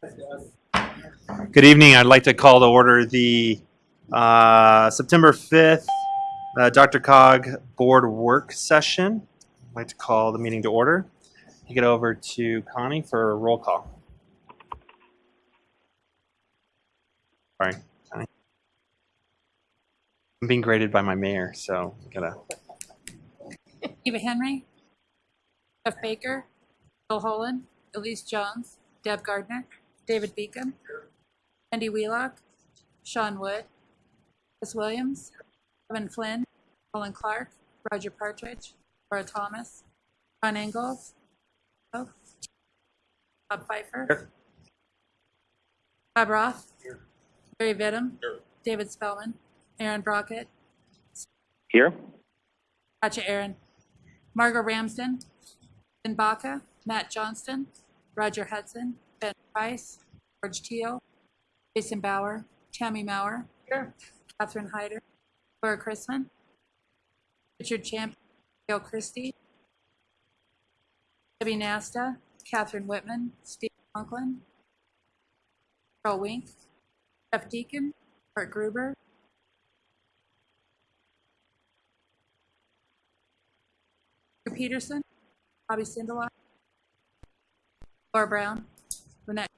Good evening. I'd like to call to order the uh, September 5th uh, DRCOG Board Work Session. I'd like to call the meeting to order. Take it over to Connie for a roll call. Sorry. I'm being graded by my mayor, so I gotta. Eva Henry, Jeff Baker, Bill Holland, Elise Jones, Deb Gardner, David Beacom, Andy Wheelock, Sean Wood, Chris Williams, Kevin Flynn, Colin Clark, Roger Partridge, Laura Thomas, Ron Ingalls, Bob Fifer, Bob Roth, Barry Vidum, David Spellman, Aaron Brockett, Here. Gotcha, Aaron. Margot Ramsden, Ben Baca, Matt Johnston, Roger Hudson, Ben Price, George Teal, Jason Bauer, Tammy Maurer, Catherine Hyder, Laura Chrisman, Richard Champ, Gail Christie, Debbie Nasta, Catherine Whitman, Steve Conklin, Carl Wink, Jeff Deacon, Art Gruber, Peterson, Bobby Sindelar, Laura Brown, Lynette,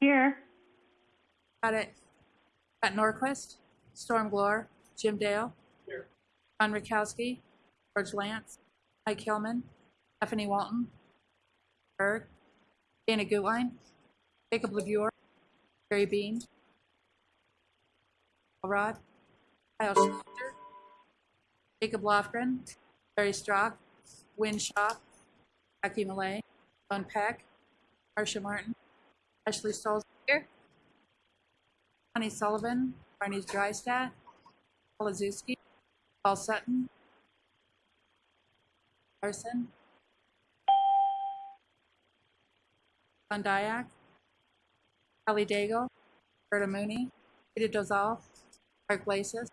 Here. got it, Pat Norquist, Storm Glore, Jim Dale, John Rakowski, George Lance, Mike Hillman, Stephanie Walton, Berg, Dana Gutwein, Jacob LeBure, Barry Bean, Paul Rod, Kyle Schlosser, Jacob Lofgren, Barry Strock, Win Shaw, Becky Malay, John Peck, Marcia Martin, Ashley Stolzer, Connie Sullivan, Barney Drystat, Paul Azewski, Paul Sutton, Larson, John Dyak, Kelly Daigle, Berta Mooney, Peter Dozal, Mark Lasis,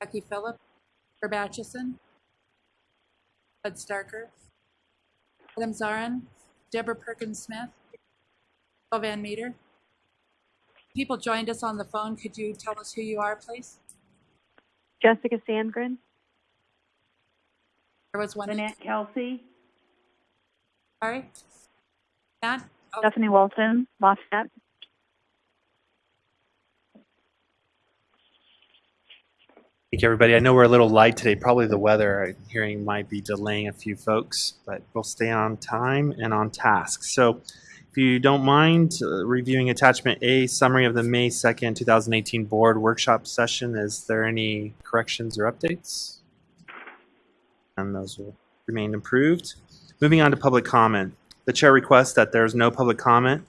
Becky Phillip, Herb Atchison, Bud Starker, Adam Zarin, Deborah Perkins Smith, Bill Van Meter. People joined us on the phone. Could you tell us who you are, please? Jessica Sandgren, There was one. Lynette Kelsey, Sorry. Matt? Oh, Stephanie Walton, Lafayette. Thank you, everybody. I know we're a little light today. Probably the weather I'm hearing might be delaying a few folks, but we'll stay on time and on task. So if you don't mind uh, reviewing attachment A, summary of the May 2nd, 2018 board workshop session, is there any corrections or updates? And those will remain approved. Moving on to public comment. The chair requests that there is no public comment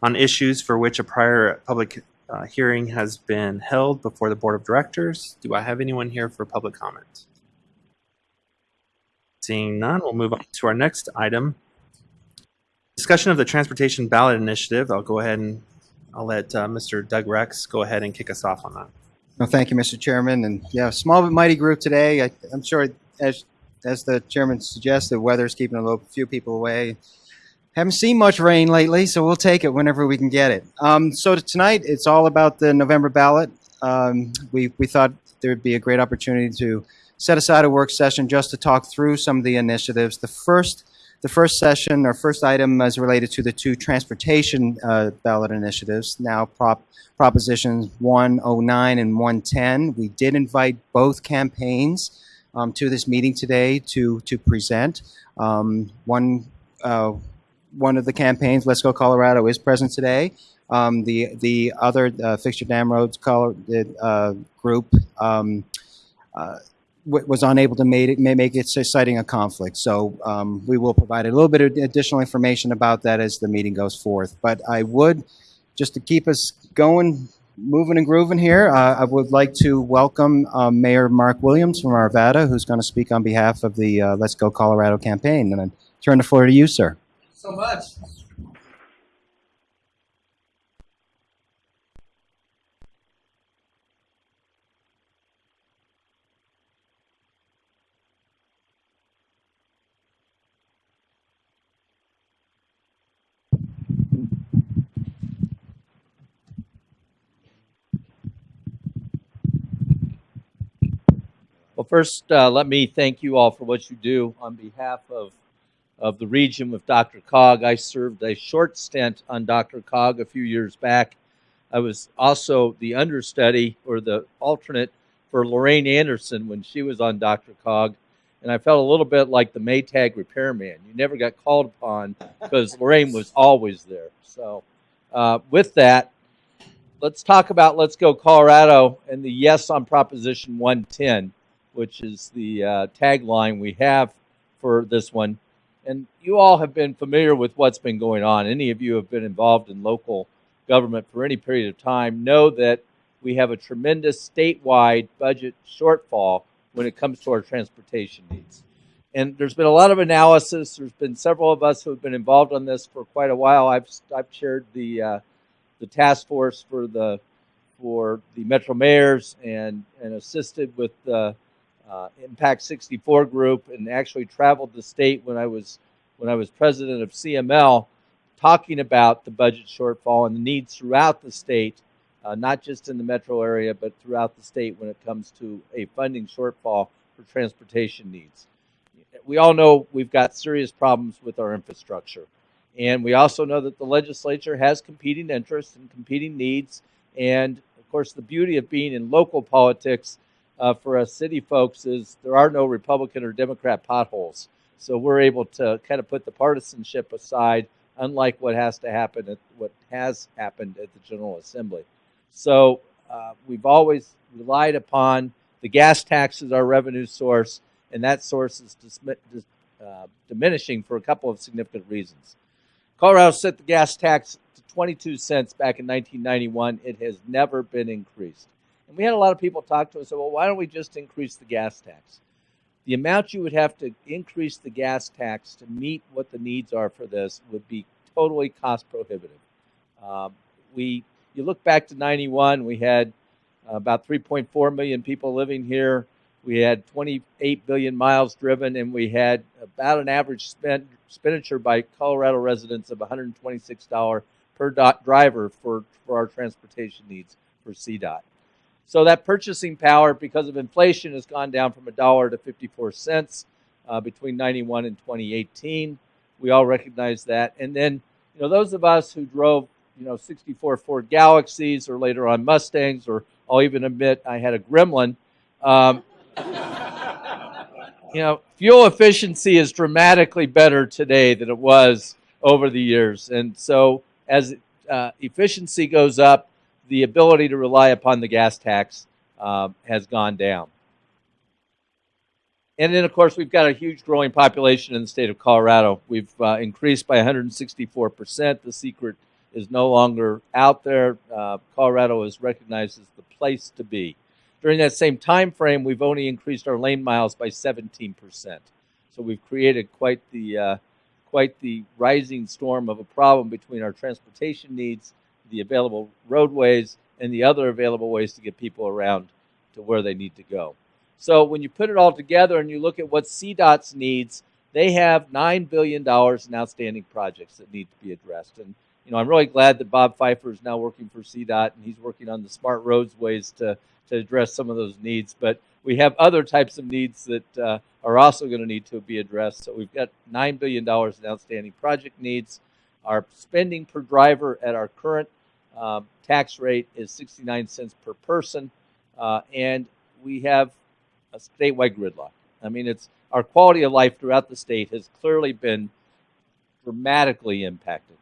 on issues for which a prior public uh, hearing has been held before the Board of Directors. Do I have anyone here for public comment? Seeing none, we'll move on to our next item. Discussion of the Transportation Ballot Initiative. I'll go ahead and I'll let uh, Mr. Doug Rex go ahead and kick us off on that. No, thank you, Mr. Chairman. And yeah, small but mighty group today. I, I'm sure, as as the chairman suggested, the weather's keeping a few people away. Haven't seen much rain lately, so we'll take it whenever we can get it. Um, so tonight, it's all about the November ballot. Um, we we thought there would be a great opportunity to set aside a work session just to talk through some of the initiatives. The first the first session or first item is related to the two transportation uh, ballot initiatives. Now, prop propositions 109 and 110. We did invite both campaigns um, to this meeting today to to present. Um, one uh, one of the campaigns, Let's Go Colorado, is present today. Um, the the other uh, Fix Our Damn Roads Colo- uh, group um, uh, was unable to make it, may make it, citing a conflict. So um, we will provide a little bit of additional information about that as the meeting goes forth. But I would, just to keep us going, moving and grooving here, uh, I would like to welcome uh, Mayor Marc Williams from Arvada, who's going to speak on behalf of the uh, Let's Go Colorado campaign. And I turn the floor to you, sir so much. Well, first, uh, let me thank you all for what you do on behalf of of the region with DRCOG. I served a short stint on DRCOG a few years back. I was also the understudy or the alternate for Lorraine Anderson when she was on Dr. Cog. And I felt a little bit like the Maytag repairman. You never got called upon because Lorraine was always there. So, uh, with that, let's talk about Let's Go Colorado and the yes on Proposition 110, which is the uh, tagline we have for this one. And you all have been familiar with what's been going on. Any of you have been involved in local government for any period of time know that we have a tremendous statewide budget shortfall when it comes to our transportation needs. And there's been a lot of analysis. There's been several of us who have been involved on this for quite a while. I've I've chaired the uh, the task force for the for the Metro Mayors and and assisted with the uh, Impact 64 group and actually traveled the state when I was when I was president of CML, talking about the budget shortfall and the needs throughout the state, uh, not just in the metro area but throughout the state when it comes to a funding shortfall for transportation needs. We all know we've got serious problems with our infrastructure. And we also know that the legislature has competing interests and competing needs. And of course, the beauty of being in local politics uh, for us city folks is there are no Republican or Democrat potholes. So we're able to kind of put the partisanship aside, unlike what has to happen at what has happened at the General Assembly. So uh, we've always relied upon the gas tax as our revenue source, and that source is uh, diminishing for a couple of significant reasons. Colorado set the gas tax to 22 cents back in 1991. It has never been increased. And we had a lot of people talk to us, well, why don't we just increase the gas tax? The amount you would have to increase the gas tax to meet what the needs are for this would be totally cost prohibitive. Um, we, you look back to 91, we had uh, about 3.4 million people living here. We had 28 billion miles driven, and we had about an average expenditure by Colorado residents of $126 per dot driver for, for our transportation needs for CDOT. So that purchasing power, because of inflation, has gone down from a dollar to 54 cents uh, between 91 and 2018. We all recognize that. And then, you know, those of us who drove, you know, 64 Ford Galaxies or later on Mustangs, or I'll even admit I had a Gremlin. Um, you know, fuel efficiency is dramatically better today than it was over the years. And so as uh, efficiency goes up, the ability to rely upon the gas tax uh, has gone down. And then, of course, we've got a huge growing population in the state of Colorado. We've uh, increased by 164%. The secret is no longer out there. Uh, Colorado is recognized as the place to be. During that same time frame, we've only increased our lane miles by 17%. So we've created quite the uh, quite the rising storm of a problem between our transportation needs, the available roadways, and the other available ways to get people around to where they need to go. So when you put it all together and you look at what CDOT's needs, they have nine billion dollars in outstanding projects that need to be addressed. And you know, I'm really glad that Bob Fifer is now working for CDOT and he's working on the smart roads ways to to address some of those needs. But we have other types of needs that uh, are also going to need to be addressed. So we've got nine billion dollars in outstanding project needs. Our spending per driver at our current um, tax rate is 69 cents per person, uh, and we have a statewide gridlock. I mean, it's our quality of life throughout the state has clearly been dramatically impacted.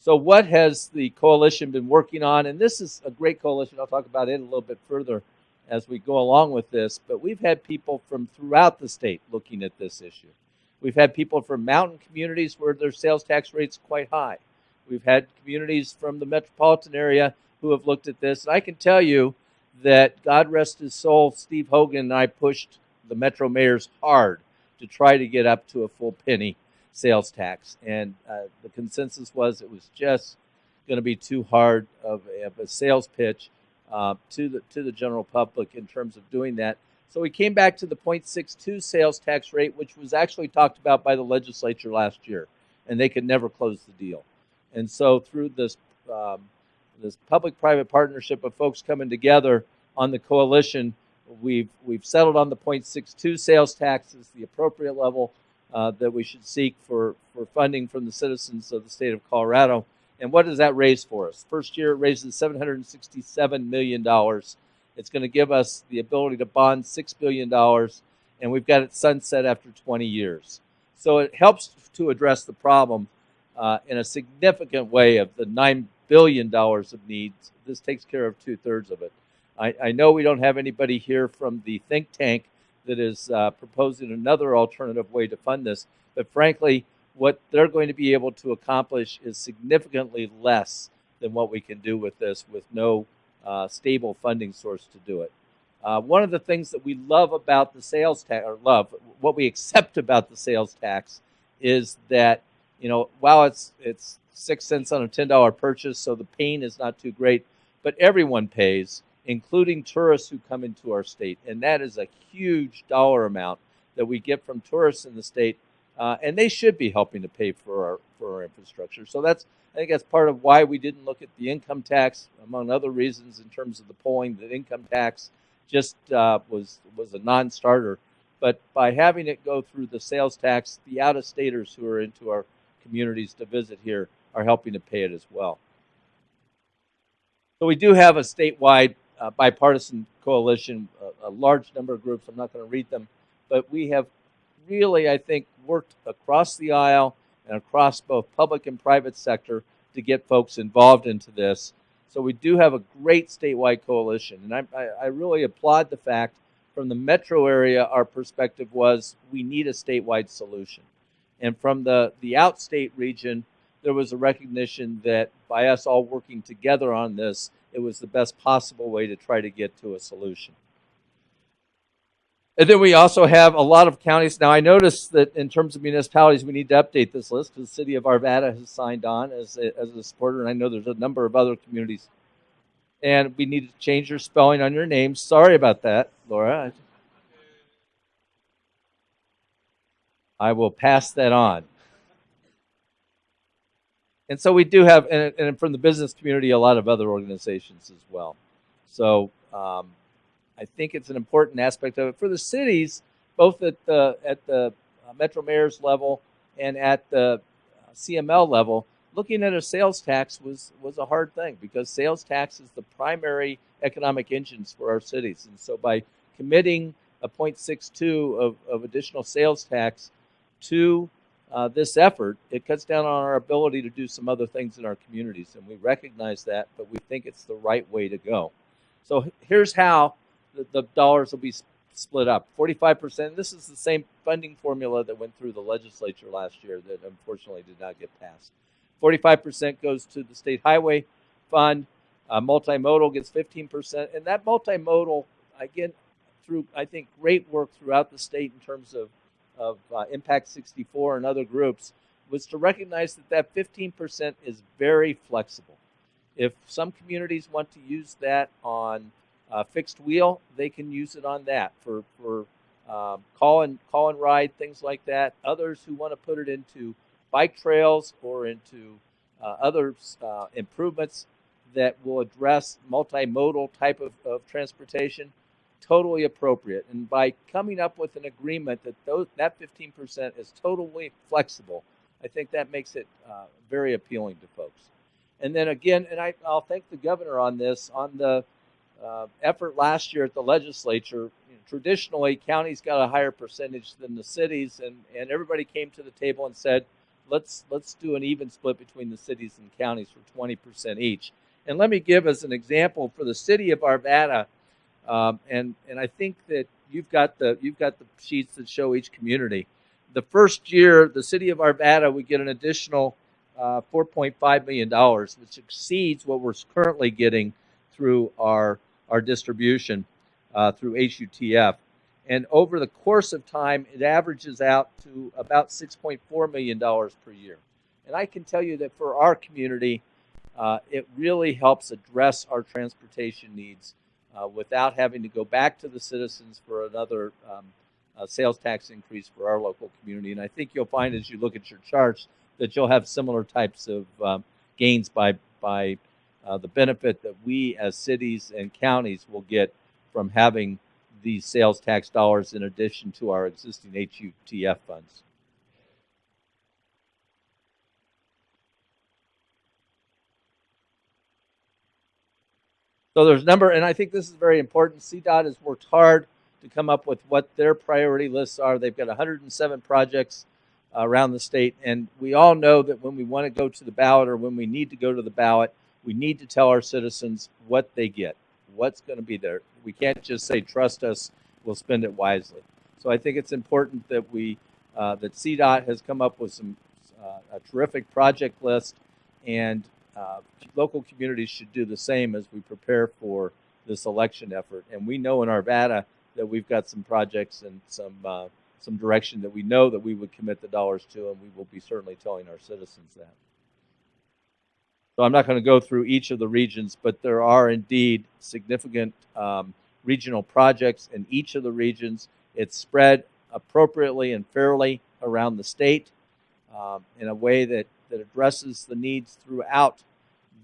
So, what has the coalition been working on? And this is a great coalition. I'll talk about it a little bit further as we go along with this. But we've had people from throughout the state looking at this issue. We've had people from mountain communities where their sales tax rate's quite high. We've had communities from the metropolitan area who have looked at this. And I can tell you that God rest his soul, Steve Hogan and I pushed the Metro mayors hard to try to get up to a full penny sales tax. And uh, the consensus was it was just going to be too hard of a, of a sales pitch uh, to the to the general public in terms of doing that. So we came back to the 0.62 sales tax rate, which was actually talked about by the legislature last year, and they could never close the deal. And so through this um, this public-private partnership of folks coming together on the coalition, we've we've settled on the 0.62 sales tax as the appropriate level uh, that we should seek for for funding from the citizens of the state of Colorado. And what does that raise for us? First year it raises 767 million dollars. It's going to give us the ability to bond six billion dollars, and we've got it sunset after 20 years. So it helps to address the problem uh, in a significant way of the nine billion dollars of needs. This takes care of two thirds of it. I, I know we don't have anybody here from the think tank that is uh, proposing another alternative way to fund this, but frankly, what they're going to be able to accomplish is significantly less than what we can do with this with no uh, stable funding source to do it. Uh, one of the things that we love about the sales tax, or love, what we accept about the sales tax, is that you know while it's it's six cents on a ten dollar purchase, so the pain is not too great, but everyone pays, including tourists who come into our state, and that is a huge dollar amount that we get from tourists in the state, uh, and they should be helping to pay for our for our infrastructure. So that's I think that's part of why we didn't look at the income tax, among other reasons, in terms of the polling. The income tax just uh, was was a non-starter. But by having it go through the sales tax, the out-of-staters who are into our communities to visit here are helping to pay it as well. So we do have a statewide uh, bipartisan coalition, a, a large number of groups. I'm not going to read them, but we have really, I think, worked across the aisle and across both public and private sector to get folks involved into this. So we do have a great statewide coalition, and I, I, I really applaud the fact from the metro area, our perspective was we need a statewide solution. And from the, the outstate region, there was a recognition that by us all working together on this, it was the best possible way to try to get to a solution. And then we also have a lot of counties. Now, I noticed that in terms of municipalities, we need to update this list because the city of Arvada has signed on as a, as a supporter, and I know there's a number of other communities and we need to change your spelling on your name. Sorry about that, Laura. I will pass that on. And so we do have, and, and from the business community, a lot of other organizations as well. So um, I think it's an important aspect of it for the cities, both at the at the uh, Metro Mayor's level and at the uh, CML level looking at a sales tax was was a hard thing because sales tax is the primary economic engines for our cities, and so by committing a 0.62 of, of additional sales tax to uh, this effort, it cuts down on our ability to do some other things in our communities, and we recognize that, but we think it's the right way to go. So here's how the, the dollars will be split up 45%. This is the same funding formula that went through the legislature last year that unfortunately did not get passed. 45% goes to the state highway fund. Uh, multimodal gets 15%. And that multimodal, again, through, I think, great work throughout the state in terms of, of uh, Impact 64 and other groups, was to recognize that that 15% is very flexible. If some communities want to use that on uh, fixed wheel, they can use it on that for, for um, call and call and ride things like that. Others who want to put it into bike trails or into uh, other uh, improvements that will address multimodal type of, of transportation, totally appropriate. And by coming up with an agreement that those, that 15% is totally flexible, I think that makes it uh, very appealing to folks. And then again, and I, will thank the governor on this, on the uh, effort last year at the legislature. You know, traditionally, counties got a higher percentage than the cities, and, and everybody came to the table and said, let's let's do an even split between the cities and counties for 20% each. And let me give as an example for the city of Arvada, um, and and I think that you've got the you've got the sheets that show each community. The first year, the city of Arvada we get an additional uh, 4.5 million dollars, which exceeds what we're currently getting through our our distribution uh, through HUTF. And over the course of time, it averages out to about $6.4 million per year. And I can tell you that for our community, uh, it really helps address our transportation needs uh, without having to go back to the citizens for another um, uh, sales tax increase for our local community. And I think you'll find as you look at your charts that you'll have similar types of um, gains by, by uh, the benefit that we as cities and counties will get from having these sales tax dollars in addition to our existing HUTF funds. So there's a number, and I think this is very important. CDOT has worked hard to come up with what their priority lists are. They've got 107 projects uh, around the state, and we all know that when we want to go to the ballot or when we need to go to the ballot, we need to tell our citizens what they get, what's going to be there. We can't just say, trust us, we'll spend it wisely. So I think it's important that we, uh, that CDOT has come up with some, uh, a terrific project list, and uh, local communities should do the same as we prepare for this election effort. And we know in Arvada that we've got some projects and some uh, some direction that we know that we would commit the dollars to, and we will be certainly telling our citizens that. So I'm not going to go through each of the regions, but there are indeed significant um, regional projects in each of the regions. It's spread appropriately and fairly around the state um, in a way that, that addresses the needs throughout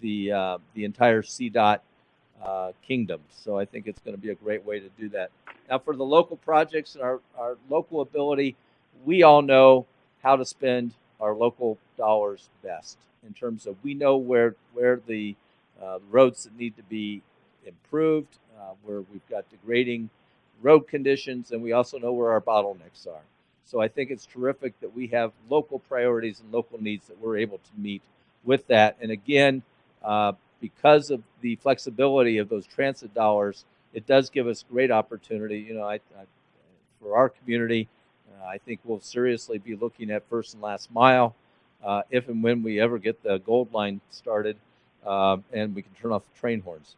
the uh, the entire CDOT uh, kingdom. So I think it's going to be a great way to do that. Now, for the local projects and our, our local ability, we all know how to spend our local dollars best in terms of we know where where the uh, roads that need to be improved, uh, where we've got degrading road conditions, and we also know where our bottlenecks are. So I think it's terrific that we have local priorities and local needs that we're able to meet with that. And again, uh, because of the flexibility of those transit dollars, it does give us great opportunity. You know, I, I for our community, uh, I think we'll seriously be looking at first and last mile uh, if and when we ever get the gold line started uh, and we can turn off the train horns.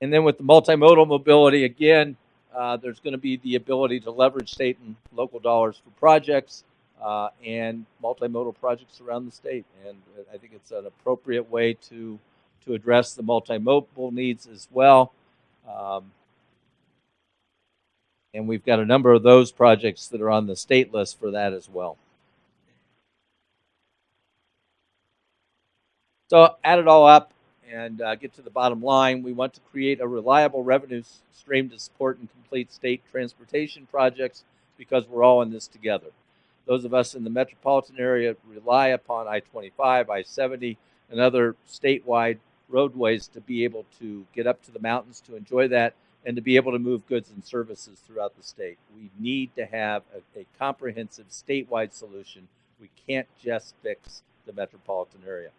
And then with the multimodal mobility, again, uh, there's going to be the ability to leverage state and local dollars for projects uh, and multimodal projects around the state. And I think it's an appropriate way to to address the multimodal needs as well. Um, and we've got a number of those projects that are on the state list for that as well. So add it all up and uh, get to the bottom line. We want to create a reliable revenue stream to support and complete state transportation projects because we're all in this together. Those of us in the metropolitan area rely upon I-25, I-70, and other statewide roadways to be able to get up to the mountains to enjoy that and to be able to move goods and services throughout the state. We need to have a, a comprehensive statewide solution. We can't just fix the metropolitan area.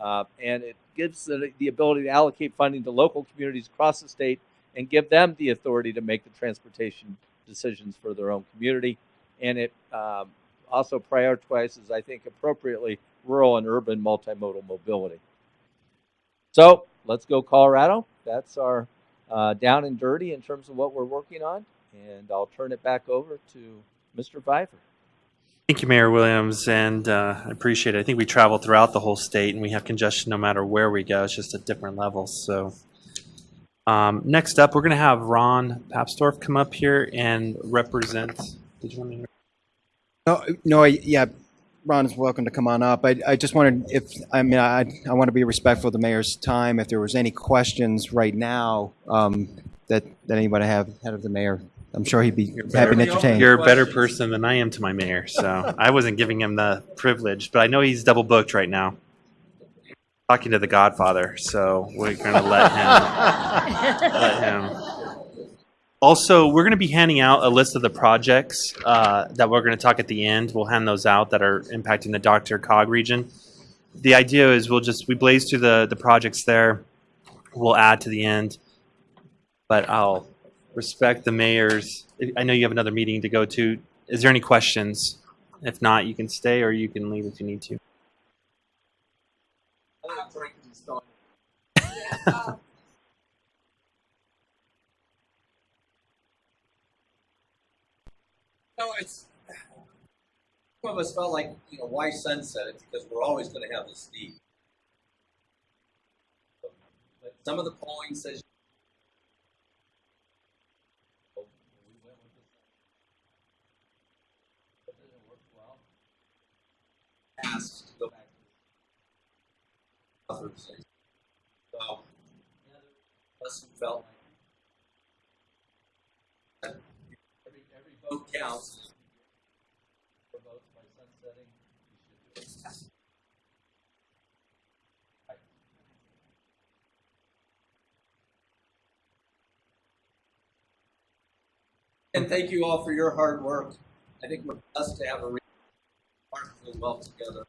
Uh, and it gives the, the ability to allocate funding to local communities across the state and give them the authority to make the transportation decisions for their own community. And it um, also prioritizes, I think, appropriately rural and urban multimodal mobility. So let's go Colorado. That's our uh, down and dirty in terms of what we're working on. And I'll turn it back over to Mr. Fifer. Thank you, Mayor Williams, and uh, I appreciate it. I think we travel throughout the whole state, and we have congestion no matter where we go. It's just at different levels. So, um, next up, we're going to have Ron Papsdorf come up here and represent. Did you want? To... No, no, I, yeah, Ron is welcome to come on up. I, I just wanted, if, I mean, I, I want to be respectful of the mayor's time. If there was any questions right now um, that, that anybody have ahead of the mayor, I'm sure he'd be happy to entertain. You're a better person than I am to my mayor, so I wasn't giving him the privilege, but I know he's double booked right now. Talking to the Godfather, so we're gonna let him. let him. Also, we're going to be handing out a list of the projects uh, that we're going to talk at the end. We'll hand those out that are impacting the DRCOG region. The idea is we'll just we blaze through the the projects there. We'll add to the end, but I'll respect the mayor's. I know you have another meeting to go to. Is there any questions? If not, you can stay or you can leave if you need to. No, it's some of us felt like you know why sunset it because we're always going to have this need. But some of the polling says. Asked to go back to the other. So, us felt like You should do it. And thank you all for your hard work. I think we're blessed to have a re- remarkably well together.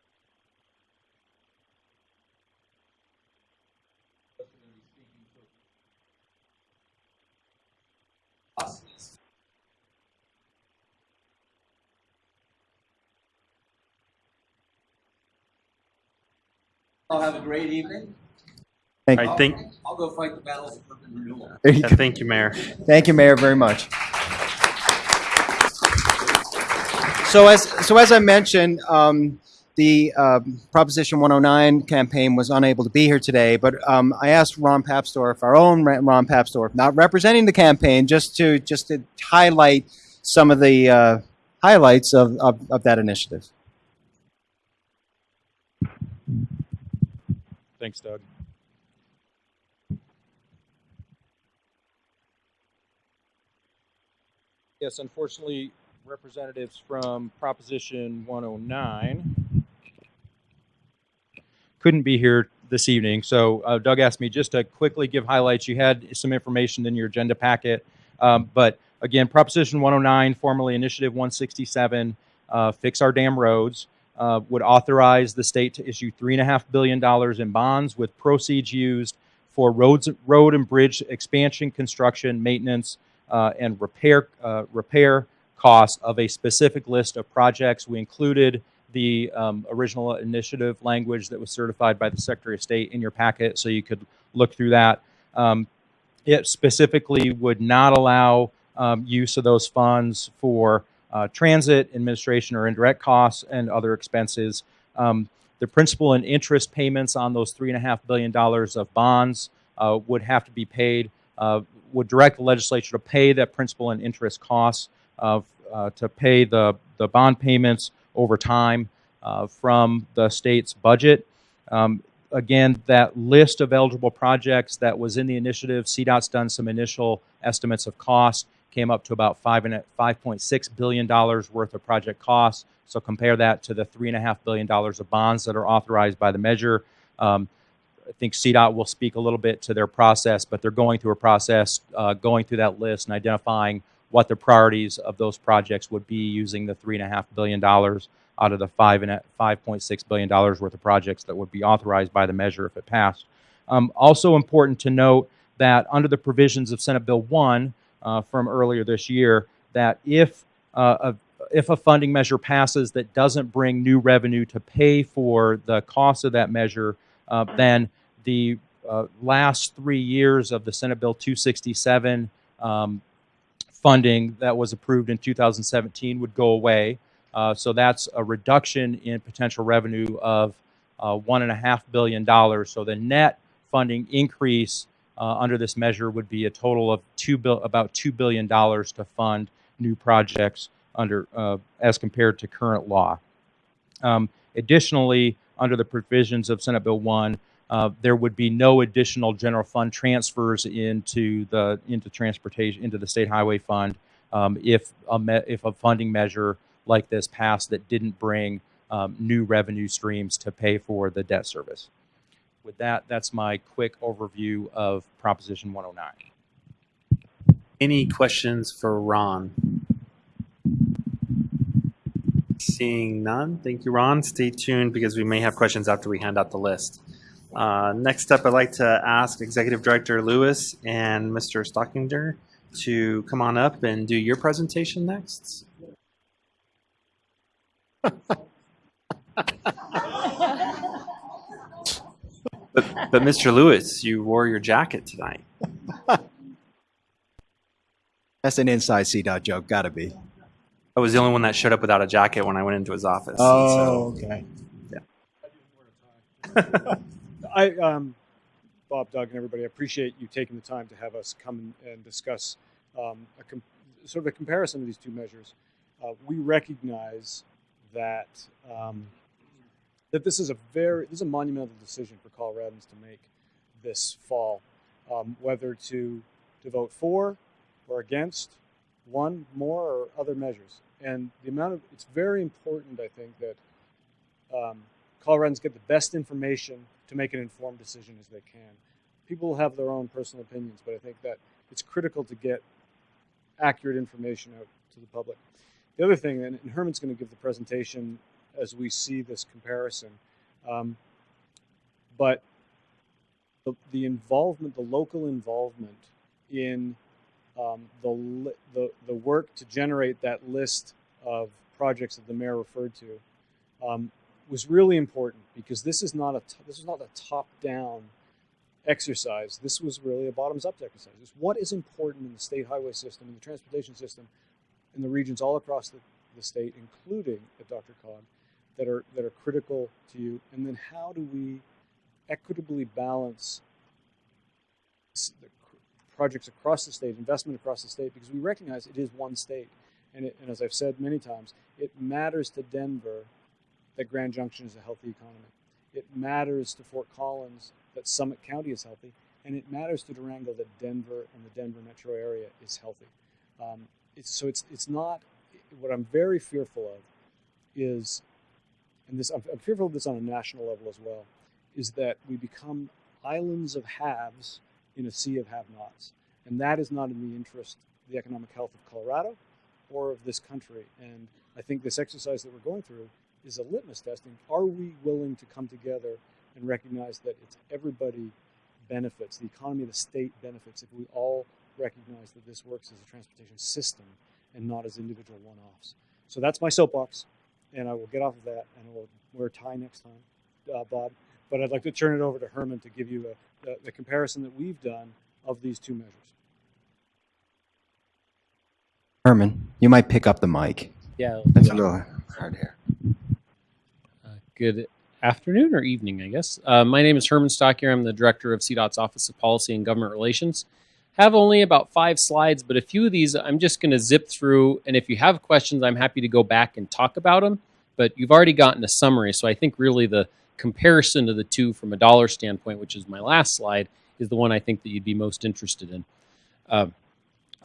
I'll have a great evening. Thank All you. right, thank, I'll go fight the battles of urban renewal. You yeah, thank you, Mayor. Thank you, Mayor, very much. So as so as I mentioned, um, the um, Proposition 109 campaign was unable to be here today, but um, I asked Ron Papsdorf, our own Ron Papsdorf, not representing the campaign, just to just to highlight some of the uh, highlights of, of, of that initiative. Thanks, Doug. Yes, unfortunately, representatives from Proposition 109 couldn't be here this evening. So uh, Doug asked me just to quickly give highlights. You had some information in your agenda packet. Um, but again, Proposition 109, formerly Initiative 167, uh, Fix Our Damn Roads, uh, would authorize the state to issue $3.5 billion in bonds with proceeds used for roads, road and bridge expansion, construction, maintenance, uh, and repair, uh, repair costs of a specific list of projects. We included the um, original initiative language that was certified by the Secretary of State in your packet, so you could look through that. Um, it specifically would not allow um, use of those funds for uh, transit, administration, or indirect costs and other expenses. Um, the principal and interest payments on those $3.5 billion of bonds uh, would have to be paid, uh, would direct the legislature to pay that principal and interest costs, of, uh, to pay the, the bond payments over time uh, from the state's budget. Um, again, that list of eligible projects that was in the initiative, CDOT's done some initial estimates of cost, came up to about five and five point six billion dollars worth of project costs. So compare that to the three and a half billion dollars of bonds that are authorized by the measure. Um, I think CDOT will speak a little bit to their process, but they're going through a process, uh, going through that list and identifying what the priorities of those projects would be using the three and a half billion dollars out of the five and five point six billion dollars worth of projects that would be authorized by the measure if it passed. Um, also important to note that under the provisions of Senate Bill one from earlier this year, that if uh, a, if a funding measure passes that doesn't bring new revenue to pay for the cost of that measure, uh, then the uh, last three years of the Senate Bill 267 um, funding that was approved in 2017 would go away. Uh, so that's a reduction in potential revenue of uh, one and a half billion dollars. So the net funding increase uh, under this measure would be a total of two about two billion dollars to fund new projects under uh, as compared to current law. Um, additionally, under the provisions of Senate Bill One, uh, there would be no additional general fund transfers into the into transportation into the state highway fund um, if a if a funding measure like this passed that didn't bring um, new revenue streams to pay for the debt service. With that, that's my quick overview of Proposition 109. Any questions for Ron? Seeing none, thank you, Ron. Stay tuned because we may have questions after we hand out the list. Uh, next up, I'd like to ask Executive Director Lewis and Mr. Stockinger to come on up and do your presentation next. But, but Mr. Lewis, you wore your jacket tonight. That's an inside CDOT joke, gotta be. I was the only one that showed up without a jacket when I went into his office. Oh, so- okay. I, um, Bob, Doug, and everybody, I appreciate you taking the time to have us come and, and discuss um, a com- sort of a comparison of these two measures. Uh, we recognize that um, that this is a very this is a monumental decision for Coloradans to make this fall, um, whether to to vote for or against one, more, or other measures. And the amount of it's very important, I think, that um, Coloradans get the best information to make an informed decision as they can. People have their own personal opinions, but I think that it's critical to get accurate information out to the public. The other thing, and Herman's going to give the presentation as we see this comparison, um, but the, the involvement, the local involvement in um, the, the the work to generate that list of projects that the mayor referred to um, was really important because this is not a this is not a top down exercise. This was really a bottoms up exercise. It's what is important in the state highway system, in the transportation system, in the regions all across the, the state, including at DRCOG, that are that are critical to you. And then how do we equitably balance projects across the state, investment across the state, because we recognize it is one state. And, it, and as I've said many times, it matters to Denver that Grand Junction is a healthy economy. It matters to Fort Collins that Summit County is healthy, and it matters to Durango that Denver and the Denver metro area is healthy. Um, it's, so it's it's not what I'm very fearful of is, and this I'm, I'm fearful of this on a national level as well, is that we become islands of haves in a sea of have-nots, and that is not in the interest of the economic health of Colorado or of this country. And I think this exercise that we're going through is a litmus testing. Are we willing to come together and recognize that it's everybody benefits, the economy of the state benefits if we all recognize that this works as a transportation system and not as individual one-offs. So that's my soapbox, and I will get off of that, and we'll wear a tie next time, uh, Bob. But I'd like to turn it over to Herman to give you a, the, the comparison that we've done of these two measures. Herman, you might pick up the mic. Yeah. That's a little hard here. Uh, good afternoon or evening, I guess. Uh, my name is Herman Stockinger. I'm the director of CDOT's Office of Policy and Government Relations. Have only about five slides, but a few of these I'm just going to zip through. And if you have questions, I'm happy to go back and talk about them. But you've already gotten a summary, so I think really the comparison of the two from a dollar standpoint, which is my last slide, is the one I think that you'd be most interested in. Um,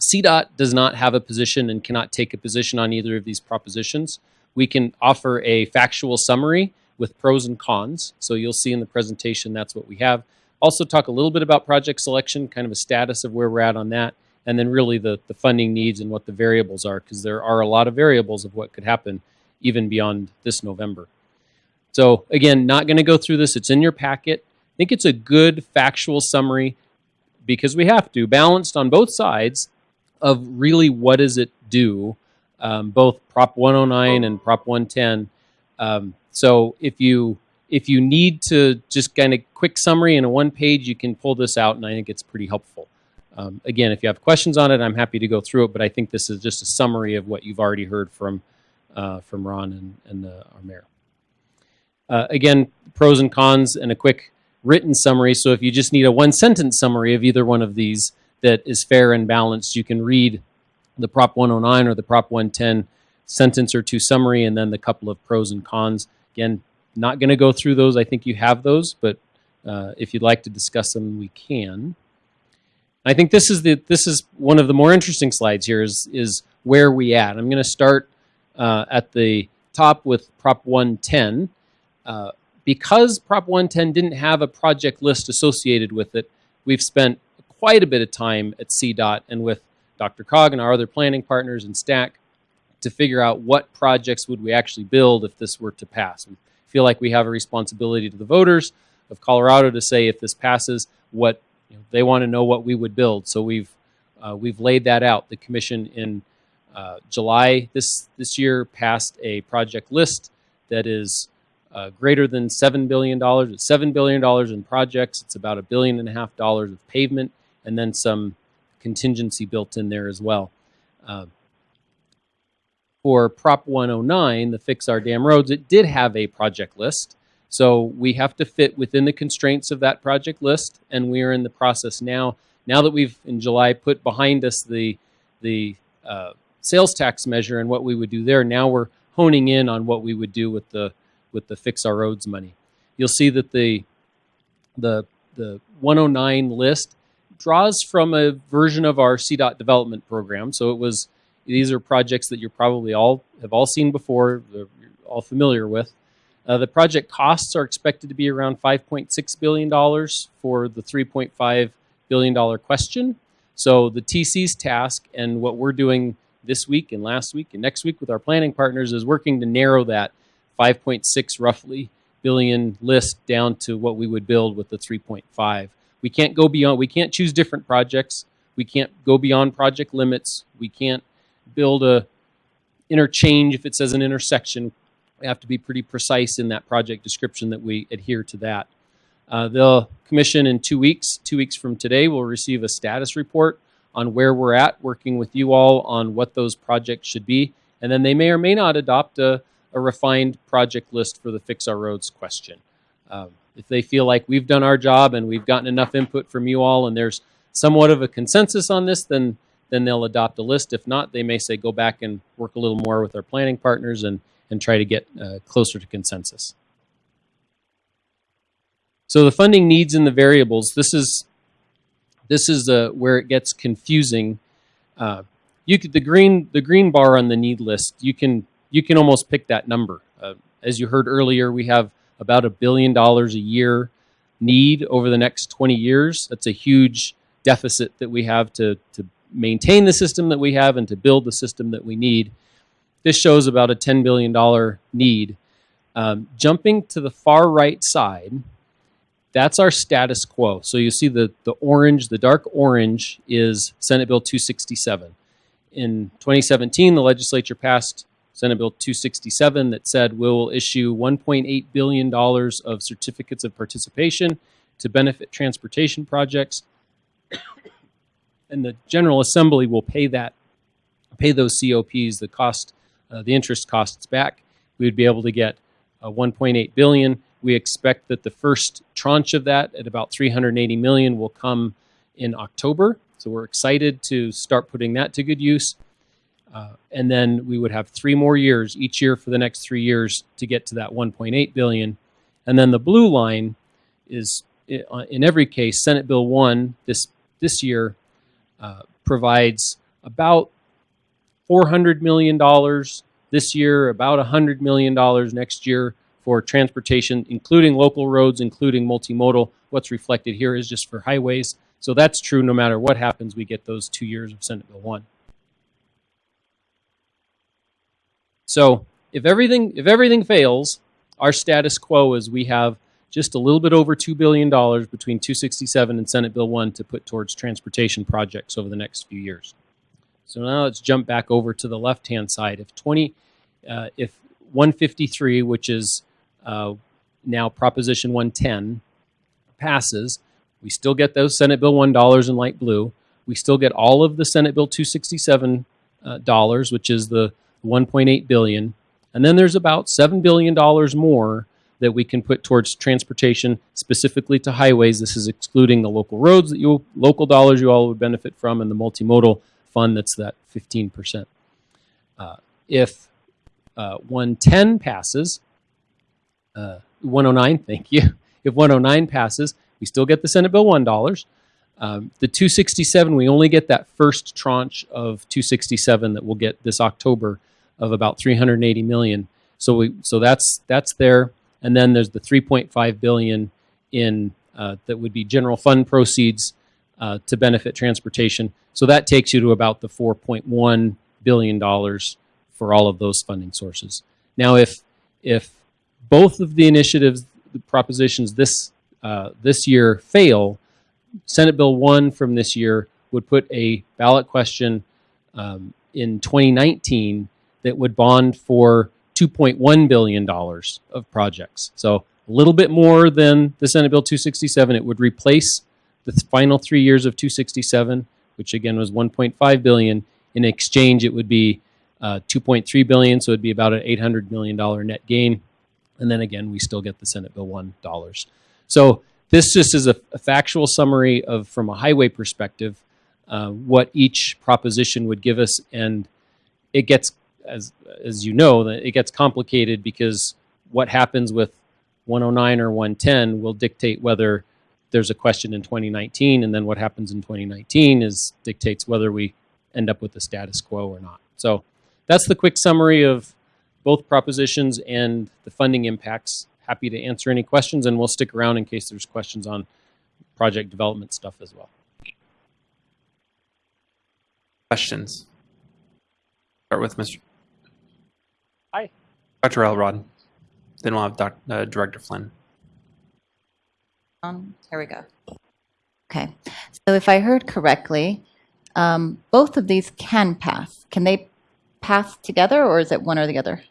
CDOT does not have a position and cannot take a position on either of these propositions. We can offer a factual summary with pros and cons. So you'll see in the presentation that's what we have. Also talk a little bit about project selection, kind of a status of where we're at on that, and then really the, the funding needs and what the variables are, because there are a lot of variables of what could happen even beyond this November. So again, not going to go through this. It's in your packet. I think it's a good factual summary because we have to, balanced on both sides of really what does it do, um, both Prop 109 and Prop 110. Um, so if you if you need to just kind of quick summary in a one page, you can pull this out, and I think it's pretty helpful. Um, again, if you have questions on it, I'm happy to go through it, but I think this is just a summary of what you've already heard from uh, from Ron and, and the, our mayor. Uh, again, pros and cons and a quick written summary. So if you just need a one sentence summary of either one of these that is fair and balanced, you can read the Prop 109 or the Prop 110 sentence or two summary and then the couple of pros and cons. Again, not going to go through those. I think you have those, but uh, if you'd like to discuss them, we can. I think this is the this is one of the more interesting slides here. Is is where we at? I'm going to start uh, at the top with Prop 110. Uh, because Prop 110 didn't have a project list associated with it, we've spent quite a bit of time at CDOT and with DRCOG and our other planning partners and STAC to figure out what projects would we actually build if this were to pass. We feel like we have a responsibility to the voters of Colorado to say if this passes, what you know, they want to know what we would build. So we've uh, we've laid that out. The commission in uh, July this this year passed a project list that is uh, greater than seven billion dollars. It's seven billion dollars in projects. It's about a billion and a half dollars of pavement, and then some contingency built in there as well. For Prop 109, the Fix Our Damn Roads, it did have a project list. So we have to fit within the constraints of that project list, and we are in the process now. Now that we've in July put behind us the the uh, sales tax measure and what we would do there, now we're honing in on what we would do with the with the Fix Our Roads money. You'll see that the the the 109 list draws from a version of our CDOT development program. So it was These are projects that you're probably all have all seen before, you're all familiar with. Uh, the project costs are expected to be around 5.6 billion dollars for the 3.5 billion dollar question. So the TC's task and what we're doing this week and last week and next week with our planning partners is working to narrow that 5.6 roughly billion list down to what we would build with the 3.5. We can't go beyond. We can't choose different projects. We can't go beyond project limits. We can't build a interchange if it says an intersection. We have to be pretty precise in that project description that we adhere to that. Uh, the commission in two weeks, two weeks from today, will receive a status report on where we're at, working with you all on what those projects should be, and then they may or may not adopt a, a refined project list for the Fix Our Roads question. Um, if they feel like we've done our job and we've gotten enough input from you all, and there's somewhat of a consensus on this, then then they'll adopt a list. If not, they may say go back and work a little more with our planning partners and and try to get uh, closer to consensus. So the funding needs and the variables. This is this is uh, where it gets confusing. Uh, you could the green the green bar on the need list. You can you can almost pick that number. Uh, as you heard earlier, we have about a billion dollars a year need over the next 20 years. That's a huge deficit that we have to to maintain the system that we have and to build the system that we need. This shows about a $10 billion need. Um, jumping to the far right side, that's our status quo. So you see the, the orange, the dark orange is Senate Bill 267. In 2017, the legislature passed Senate Bill 267 that said we'll issue $1.8 billion of certificates of participation to benefit transportation projects. And the General Assembly will pay that, pay those COPs, the cost, uh, the interest costs back. We would be able to get uh, 1.8 billion. We expect that the first tranche of that, at about 380 million, will come in October. So we're excited to start putting that to good use. Uh, and then we would have three more years, each year for the next three years, to get to that 1.8 billion. And then the blue line is, uh, in every case, Senate Bill 1 this this year uh, provides about $400 million this year, about $100 million next year for transportation, including local roads, including multimodal. What's reflected here is just for highways. So that's true no matter what happens, we get those two years of Senate Bill 1. So if everything if everything fails, our status quo is we have just a little bit over $2 billion between 267 and Senate Bill 1 to put towards transportation projects over the next few years. So now let's jump back over to the left-hand side. If 20, uh, if 153, which is uh, now Proposition 110, passes, we still get those Senate Bill 1 dollars in light blue. We still get all of the Senate Bill 267 uh, dollars, which is the 1.8 billion, and then there's about seven billion dollars more that we can put towards transportation, specifically to highways. This is excluding the local roads that you local dollars you all would benefit from, and the multimodal fund that's that 15 percent. Uh, if uh, 110 passes, uh, 109, thank you. If 109 passes, we still get the Senate Bill one dollars. Um, the 267, we only get that first tranche of 267 that we'll get this October of about 380 million. So we so that's that's there, and then there's the 3.5 billion in uh, that would be general fund proceeds uh, to benefit transportation. So that takes you to about the 4.1 billion dollars for all of those funding sources. Now, if if both of the initiatives, the propositions this uh, this year fail, Senate Bill 1 from this year would put a ballot question um, in 2019 that would bond for $2.1 billion of projects. So a little bit more than the Senate Bill 267. It would replace the final three years of 267, which again was 1.5 billion. In exchange, it would be uh, 2.3 billion, so it'd be about an 800 million dollar net gain. And then again, we still get the Senate Bill 1 dollars. So this just is a, a, factual summary of, from a highway perspective, uh, what each proposition would give us, and it gets, as as you know, it gets complicated because what happens with 109 or 110 will dictate whether there's a question in 2019, and then what happens in 2019 is dictates whether we end up with the status quo or not. So So that's the quick summary of both propositions and the funding impacts. Happy to answer any questions, and we'll stick around in case there's questions on project development stuff as well. Questions? Start with Mr. Hi. Dr. Elrod. Then we'll have Doc, uh, Director Flynn. Um, here we go. Okay, so if I heard correctly, um, both of these can pass. Can they pass together, or is it one or the other?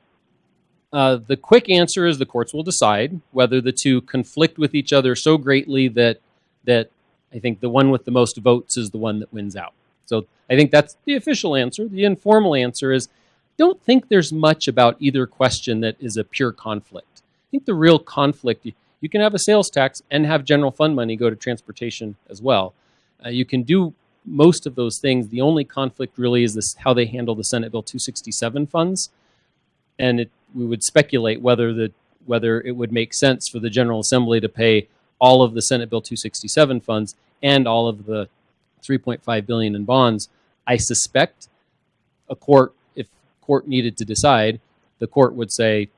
Uh, the quick answer is the courts will decide whether the two conflict with each other so greatly that that I think the one with the most votes is the one that wins out. So I think that's the official answer. The informal answer is don't think there's much about either question that is a pure conflict. I think the real conflict you, can have a sales tax and have general fund money go to transportation as well. Uh, you can do most of those things. The only conflict really is this how they handle the Senate Bill 267 funds, and it, we would speculate whether the whether it would make sense for the General Assembly to pay all of the Senate Bill 267 funds and all of the 3.5 billion in bonds. I suspect a court, court needed to decide, the court would say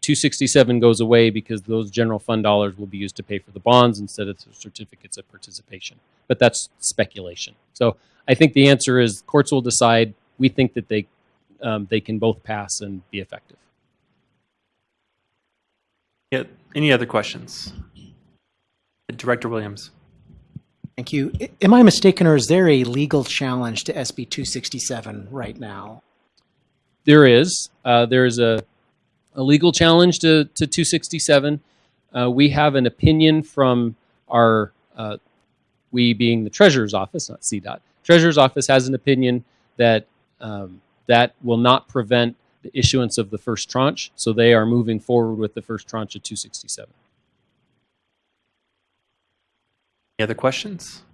267 goes away because those general fund dollars will be used to pay for the bonds instead of the certificates of participation. But that's speculation. So I think the answer is courts will decide. We think that they um, they can both pass and be effective. Yeah, any other questions? Director Williams. Thank you. Am I mistaken, or is there a legal challenge to SB 267 right now? There is. Uh, there is a, a legal challenge to, to 267. Uh, we have an opinion from our, uh, we being the Treasurer's Office, not CDOT. Treasurer's Office has an opinion that um, that will not prevent the issuance of the first tranche, so they are moving forward with the first tranche of 267. Any other questions?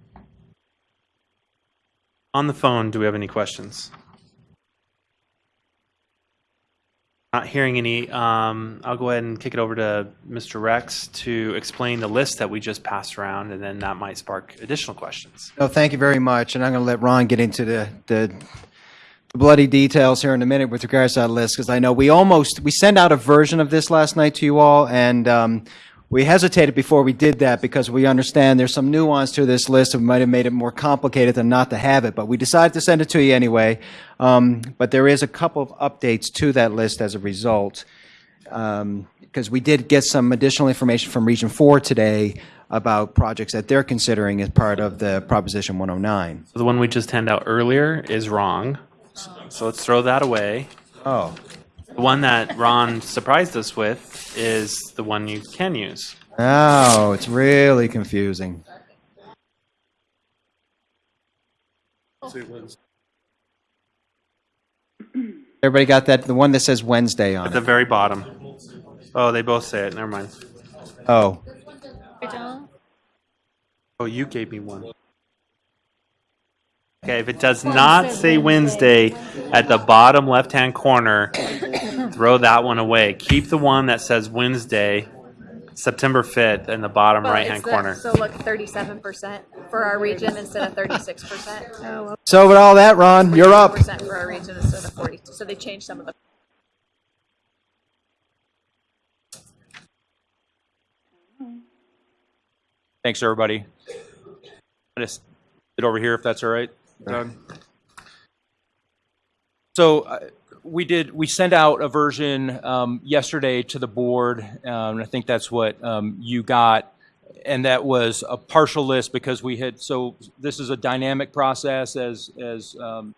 On the phone, do we have any questions? Not hearing any. Um, I'll go ahead and kick it over to Mr. Rex to explain the list that we just passed around, and then that might spark additional questions. No, thank you very much. And I'm going to let Ron get into the, the bloody details here in a minute with regards to that list, because I know we almost, we sent out a version of this last night to you all, and um, we hesitated before we did that because we understand there's some nuance to this list that might have made it more complicated than not to have it, but we decided to send it to you anyway. Um, But there is a couple of updates to that list as a result because we did get some additional information from Region 4 today about projects that they're considering as part of the Proposition 109. So the one we just handed out earlier is wrong. So let's throw that away. Oh, The one that Ron surprised us with is the one you can use. oh, it's really confusing. Everybody got that? The one that says Wednesday on At on the it? very bottom. Oh, they both say it. Never mind. Oh, Oh, you gave me one. Okay, if it does not say Wednesday at the bottom left-hand corner, throw that one away. Keep the one that says Wednesday, September 5th, in the bottom Well, right-hand it's the- corner. So look, thirty-seven percent for our region instead of thirty-six percent. so with all that, Ron, you're up. Percent for our region instead of forty, so they changed some of the. Thanks, everybody. I just sit over here if that's all right, So uh, we did, we sent out a version um, yesterday to the board, um, and I think that's what um, you got. And that was a partial list because we had, so this is a dynamic process as, as um,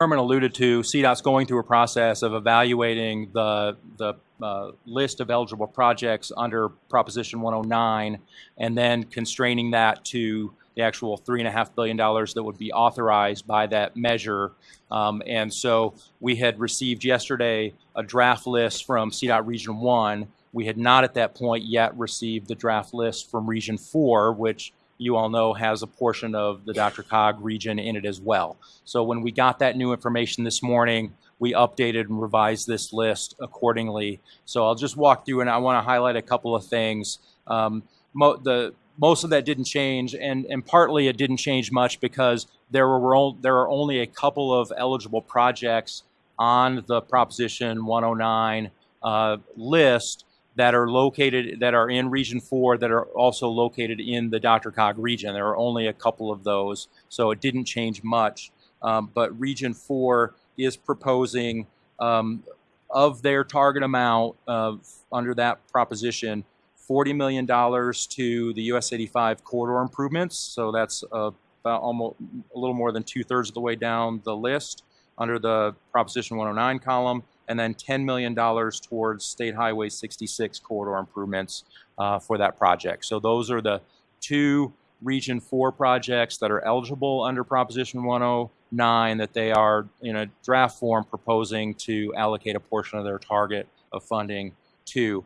Herman alluded to, CDOT's going through a process of evaluating the, the uh, list of eligible projects under Proposition 109 and then constraining that to the actual three and a half billion dollars that would be authorized by that measure. Um, and so we had received yesterday a draft list from CDOT Region 1. We had not at that point yet received the draft list from Region 4, which you all know has a portion of the DRCOG region in it as well. So when we got that new information this morning, we updated and revised this list accordingly. So I'll just walk through and I want to highlight a couple of things. Um, the most of that didn't change, and and partly it didn't change much because there were there are only a couple of eligible projects on the Proposition 109 uh, list that are located, that are in Region 4, that are also located in the DRCOG region. There are only a couple of those, so it didn't change much. Um, but Region 4 is proposing um, of their target amount of under that proposition, $40 million to the US 85 corridor improvements. So that's uh, about almost a little more than two thirds of the way down the list under the Proposition 109 column, and then $10 million towards State Highway 66 corridor improvements uh, for that project. So those are the two Region 4 projects that are eligible under Proposition 109 that they are in a draft form proposing to allocate a portion of their target of funding to.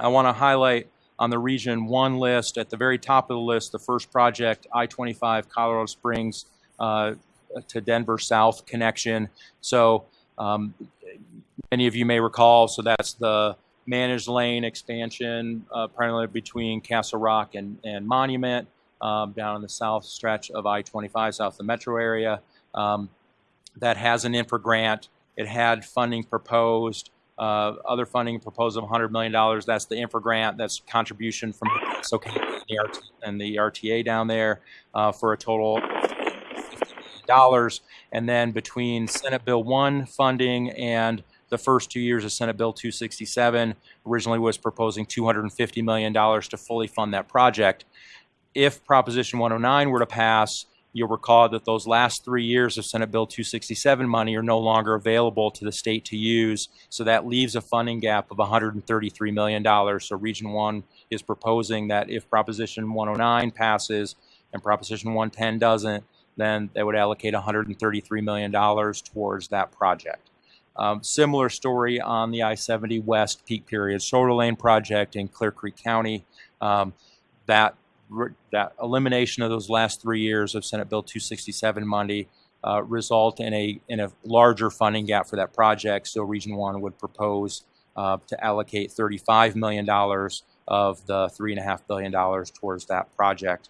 I want to highlight on the Region 1 list, at the very top of the list, the first project, I-25 Colorado Springs uh, to Denver South connection. So um, many of you may recall, so that's the managed lane expansion uh, primarily between Castle Rock and, and Monument um, down in the south stretch of I-25 south of the metro area. Um, that has an infra grant. It had funding proposed, uh, other funding proposal, of $100 million. That's the infra grant. That's contribution from SoCal and and the RTA down there uh, for a total of $50 million. And then between Senate Bill 1 funding and the first two years of Senate Bill 267 originally was proposing $250 million to fully fund that project. If Proposition 109 were to pass, you'll recall that those last three years of Senate Bill 267 money are no longer available to the state to use. So that leaves a funding gap of $133 million. So Region 1 is proposing that if Proposition 109 passes and Proposition 110 doesn't, then they would allocate $133 million towards that project. Um, similar story on the I-70 West peak period shoulder lane project in Clear Creek County. Um, that that elimination of those last three years of Senate Bill 267 money uh, result in a in a larger funding gap for that project. So Region One would propose uh, to allocate 35 million dollars of the three and a half billion dollars towards that project.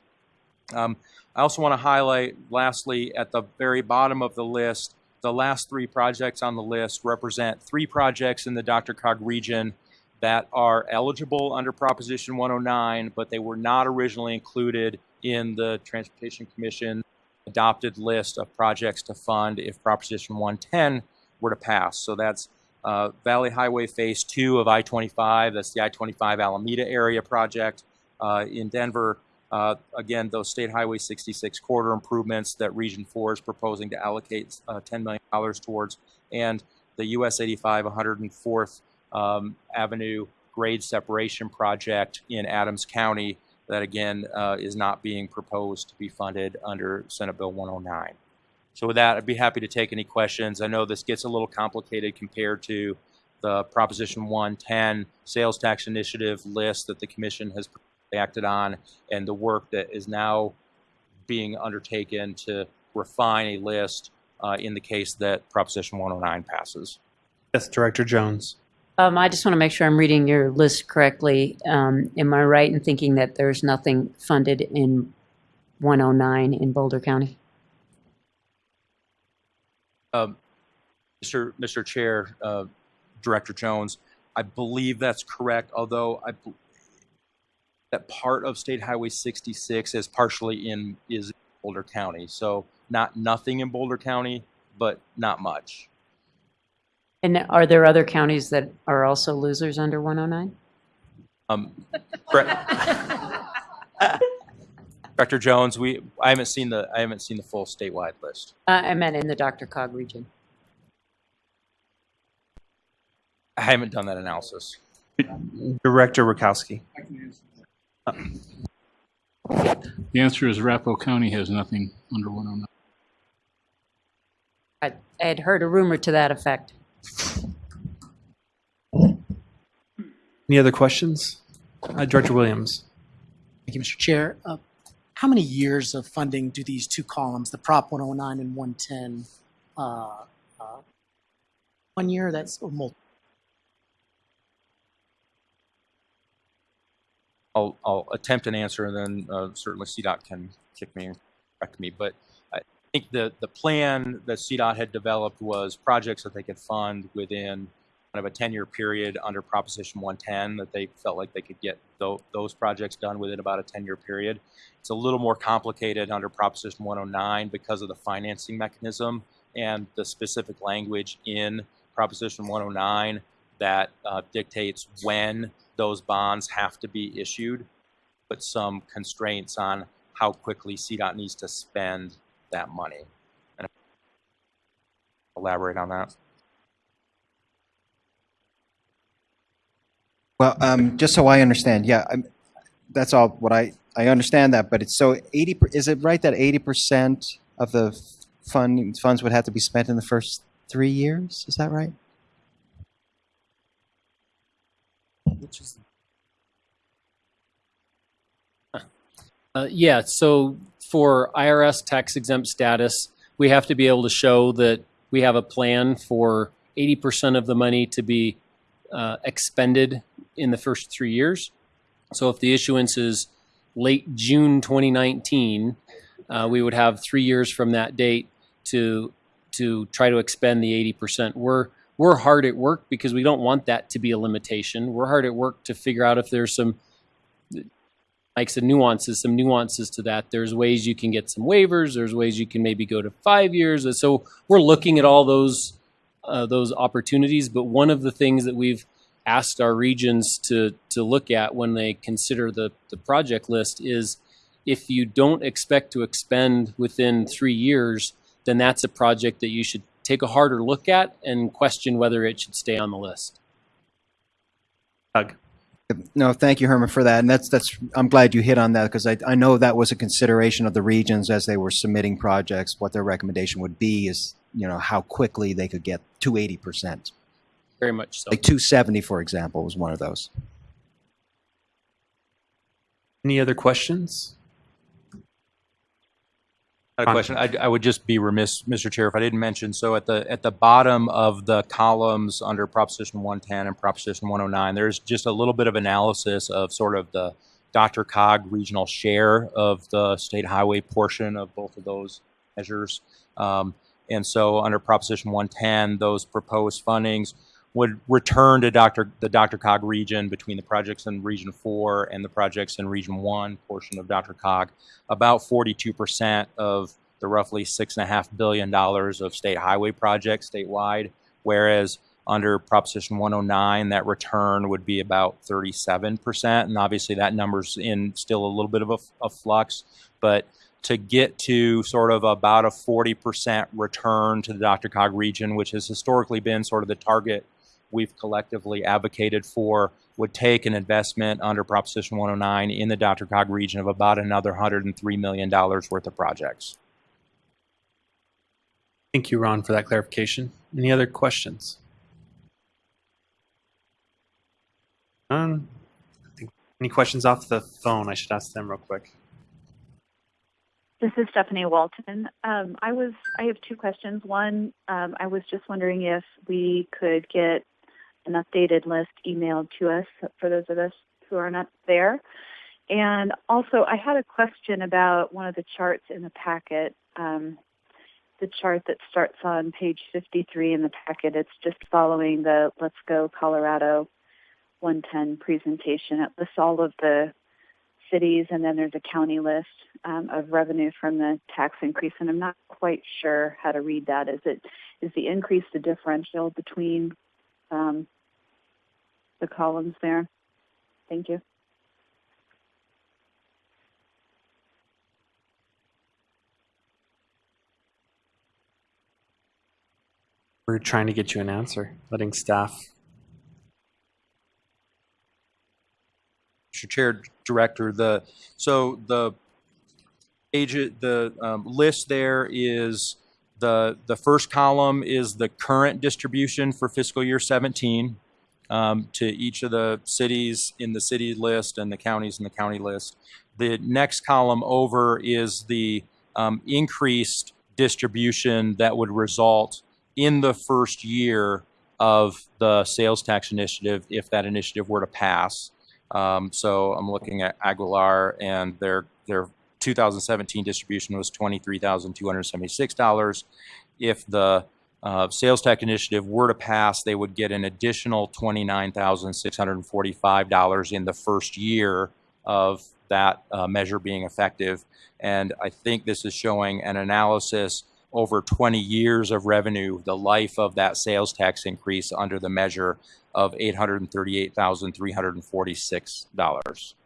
Um, I also want to highlight, lastly, at the very bottom of the list, the last three projects on the list represent three projects in the DRCOG region that are eligible under Proposition 109, but they were not originally included in the Transportation Commission adopted list of projects to fund if Proposition 110 were to pass. So that's uh, Valley Highway Phase 2 of I-25, that's the I-25 Alameda area project uh, in Denver. Uh, again, those State Highway 66 corridor improvements that Region 4 is proposing to allocate uh, $10 million towards, and the US 85 104th um, Avenue grade separation project in Adams County that again uh, is not being proposed to be funded under Senate Bill 109. So with that, I'd be happy to take any questions. I know this gets a little complicated compared to the Proposition 110 sales tax initiative list that the commission has acted on and the work that is now being undertaken to refine a list uh, in the case that Proposition 109 passes. Yes, Director Jones. Um, I just want to make sure I'm reading your list correctly. Um, am I right in thinking that there's nothing funded in 109 in Boulder County? Um, Mr. Mr. Chair, uh, Director Jones, I believe that's correct, although I that part of State Highway 66 is partially in is Boulder County. So not nothing in Boulder County, but not much. And are there other counties that are also losers under 109? Um, correct. Director Jones, we I haven't seen the I haven't seen the full statewide list. Uh, I meant in the DRCOG region. I haven't done that analysis. Director Rakowski. The answer is Arapahoe County has nothing under 109. I, I had heard a rumor to that effect. Any other questions? Uh, Director Williams. Thank you, Mr. Chair. Uh, how many years of funding do these two columns, the Prop 109 and 110, uh, uh, one year? That's or multiple. I'll, I'll attempt an answer and then uh, certainly CDOT can kick me, correct me. But I, think the, the plan that CDOT had developed was projects that they could fund within kind of a 10-year period under Proposition 110, that they felt like they could get tho- those projects done within about a 10-year period. It's a little more complicated under Proposition 109 because of the financing mechanism and the specific language in Proposition 109 that uh, dictates when those bonds have to be issued, but some constraints on how quickly CDOT needs to spend that money. And elaborate on that. Well, um, just so I understand, yeah, I'm, that's all what I, I understand that, but it's so 80, per- is it right that 80% of the fund, funds would have to be spent in the first three years? Is that right? Which is Uh, yeah, so for IRS tax exempt status, we have to be able to show that we have a plan for 80% of the money to be uh, expended in the first three years. So if the issuance is late June 2019, uh, we would have three years from that date to to try to expend the 80%. We're we're hard at work because we don't want that to be a limitation. We're hard at work to figure out if there's some like some nuances, some nuances to that. There's ways you can get some waivers. There's ways you can maybe go to five years. So we're looking at all those uh, those opportunities. But one of the things that we've asked our regions to to look at when they consider the the project list is if you don't expect to expend within three years, then that's a project that you should take a harder look at and question whether it should stay on the list. Doug. No, thank you, Herman, for that. And that's, that's, I'm glad you hit on that because I, I know that was a consideration of the regions as they were submitting projects. What their recommendation would be is, you know, how quickly they could get to 80%. Very much so. Like 270, for example, was one of those. Any other questions? A question. I, I would just be remiss, Mr. Chair, if I didn't mention, so at the, at the bottom of the columns under Proposition 110 and Proposition 109, there's just a little bit of analysis of sort of the DRCOG regional share of the state highway portion of both of those measures. Um, and so under Proposition 110, those proposed fundings would return to Dr. the DRCOG region between the projects in Region 4 and the projects in Region 1 portion of DRCOG. About 42% of the roughly $6.5 billion of state highway projects statewide, whereas under Proposition 109, that return would be about 37%. And obviously, that number's in still a little bit of a, a flux, but to get to sort of about a 40% return to the DRCOG region, which has historically been sort of the target we've collectively advocated for, would take an investment under Proposition 109 in the DRCOG region of about another $103 million worth of projects. Thank you, Ron, for that clarification. Any other questions? None. I think- Any questions off the phone? I should ask them real quick. This is Stephanie Walton. Um, I was I have two questions. One, um, I was just wondering if we could get an updated list emailed to us for those of us who are not there. And also, I had a question about one of the charts in the packet. Um, the chart that starts on page 53 in the packet. It's just following the Let's Go Colorado 110 presentation. It lists all of the cities, and then there's a county list um, of revenue from the tax increase. And I'm not quite sure how to read that. Is it is the increase the differential between um, the columns there? Thank you. We're trying to get you an answer, letting staff. Mr. Chair, Director, the, so the agent, the um, list there is, the, the first column is the current distribution for fiscal year 17 um, to each of the cities in the city list and the counties in the county list. The next column over is the um, increased distribution that would result in the first year of the sales tax initiative if that initiative were to pass. Um, so I'm looking at Aguilar and their their 2017 distribution was $23,276. If the uh, sales tax initiative were to pass, they would get an additional $29,645 in the first year of that uh, measure being effective. And I think this is showing an analysis over 20 years of revenue, the life of that sales tax increase under the measure of $838,346.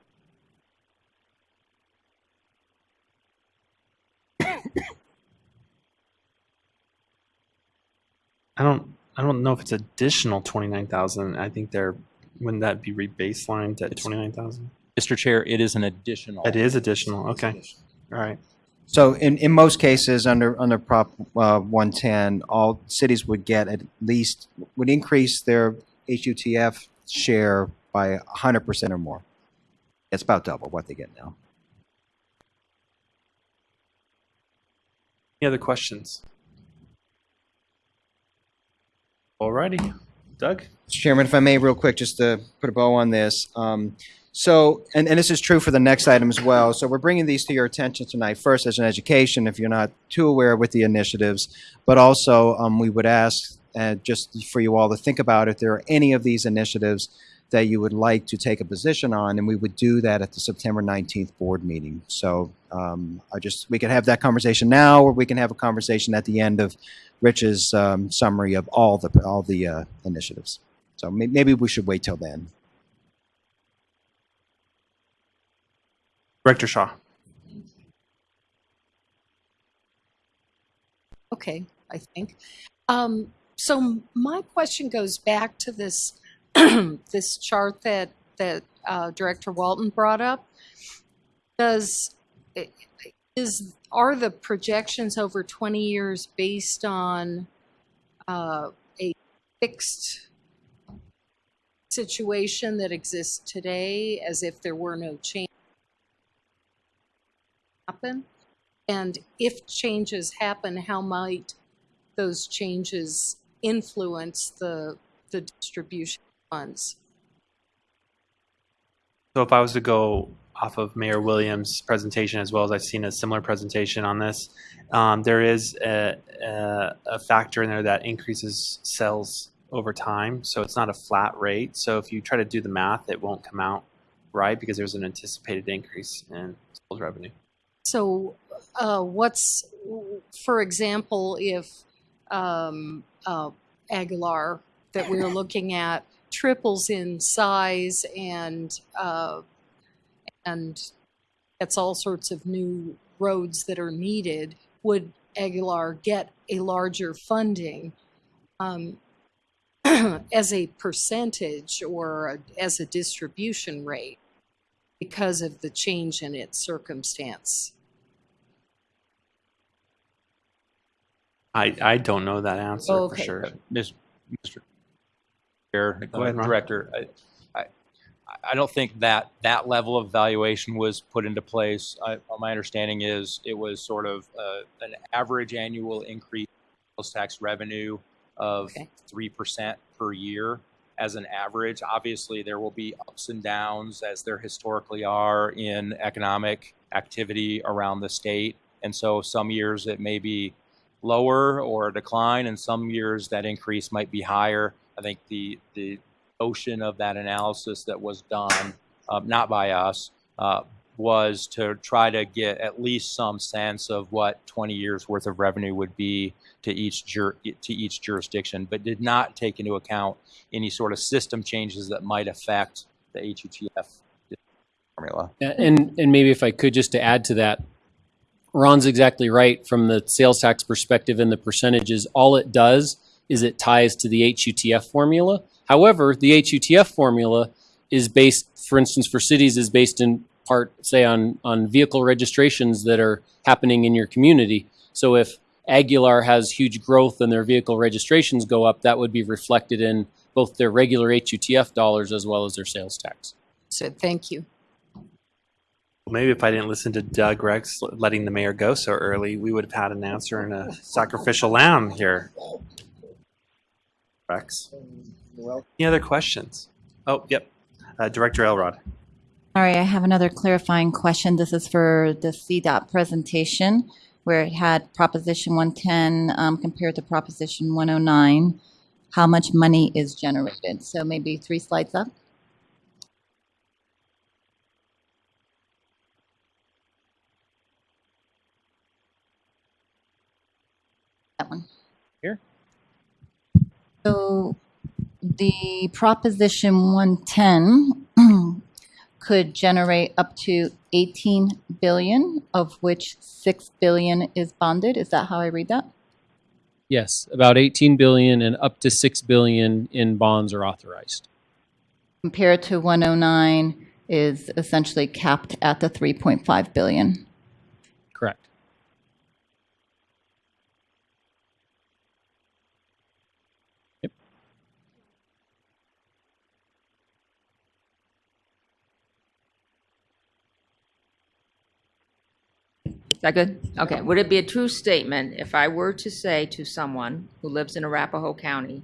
I don't I don't know if it's additional twenty nine thousand. I think they're wouldn't that be rebaselined at twenty nine thousand? Mr. Chair, it is an additional. It is additional. Okay. All right. So in, in most cases, under, under Prop uh, 110, all cities would get at least, would increase their HUTF share by 100% or more. It's about double what they get now. Any other questions? All righty. Doug? Mr. Chairman, if I may, real quick, just to put a bow on this. Um, so, and, and this is true for the next item as well. So we're bringing these to your attention tonight, first as an education, if you're not too aware with the initiatives, but also um, we would ask uh, just for you all to think about if there are any of these initiatives that you would like to take a position on, and we would do that at the September 19th board meeting. So um, I just, we could have that conversation now, or we can have a conversation at the end of Rich's um, summary of all the, all the uh, initiatives. So may- maybe we should wait till then. Director Shaw. Okay, I think. Um, so my question goes back to this this chart that that uh, Director Walton brought up. Does is are the projections over 20 years based on uh, a fixed situation that exists today, as if there were no change happen? And if changes happen, how might those changes influence the, the distribution funds? So if I was to go off of Mayor Williams' presentation, as well as I've seen a similar presentation on this, um, there is a, a, a factor in there that increases sales over time. So it's not a flat rate. So if you try to do the math, it won't come out right because there's an anticipated increase in sales revenue. So, uh, what's, for example, if um, uh, Aguilar that we're looking at triples in size and uh, and gets all sorts of new roads that are needed, would Aguilar get a larger funding um, as a percentage or a, as a distribution rate because of the change in its circumstance? I, I don't know that answer for Okay. sure. Mis- Mr. Chair, Go ahead, uh, Director, I, I, I don't think that that level of valuation was put into place. I, my understanding is it was sort of uh, an average annual increase in sales tax revenue of Okay. three percent per year as an average. Obviously, there will be ups and downs as there historically are in economic activity around the state. And so some years it may be lower or a decline, and some years that increase might be higher. I think the the ocean of that analysis that was done, um, not by us, uh, was to try to get at least some sense of what 20 years worth of revenue would be to each jur- to each jurisdiction, but did not take into account any sort of system changes that might affect the HUTF formula. And and maybe if I could just to add to that, Ron's exactly right from the sales tax perspective and the percentages. All it does is it ties to the HUTF formula. However, the HUTF formula is based, for instance, for cities is based in part, say, on on vehicle registrations that are happening in your community. So if Aguilar has huge growth and their vehicle registrations go up, that would be reflected in both their regular HUTF dollars as well as their sales tax. So thank you. Maybe if I didn't listen to Doug Rex letting the mayor go so early, we would have had an answer and a sacrificial lamb here. Rex. Well, Any other questions? Oh, yep. Uh, Director Elrod. Sorry, I have another clarifying question. This is for the CDOT presentation, where it had Proposition 110 um, compared to Proposition 109. How much money is generated? So maybe three slides up. That one. Here. So the Proposition 110 could generate up to 18 billion, of which 6 billion is bonded. Is that how I read that? Yes, about 18 billion and up to 6 billion in bonds are authorized. Compared to 109 is essentially capped at the 3.5 billion. Correct. Is that good? Okay. Would it be a true statement if I were to say to someone who lives in Arapahoe County,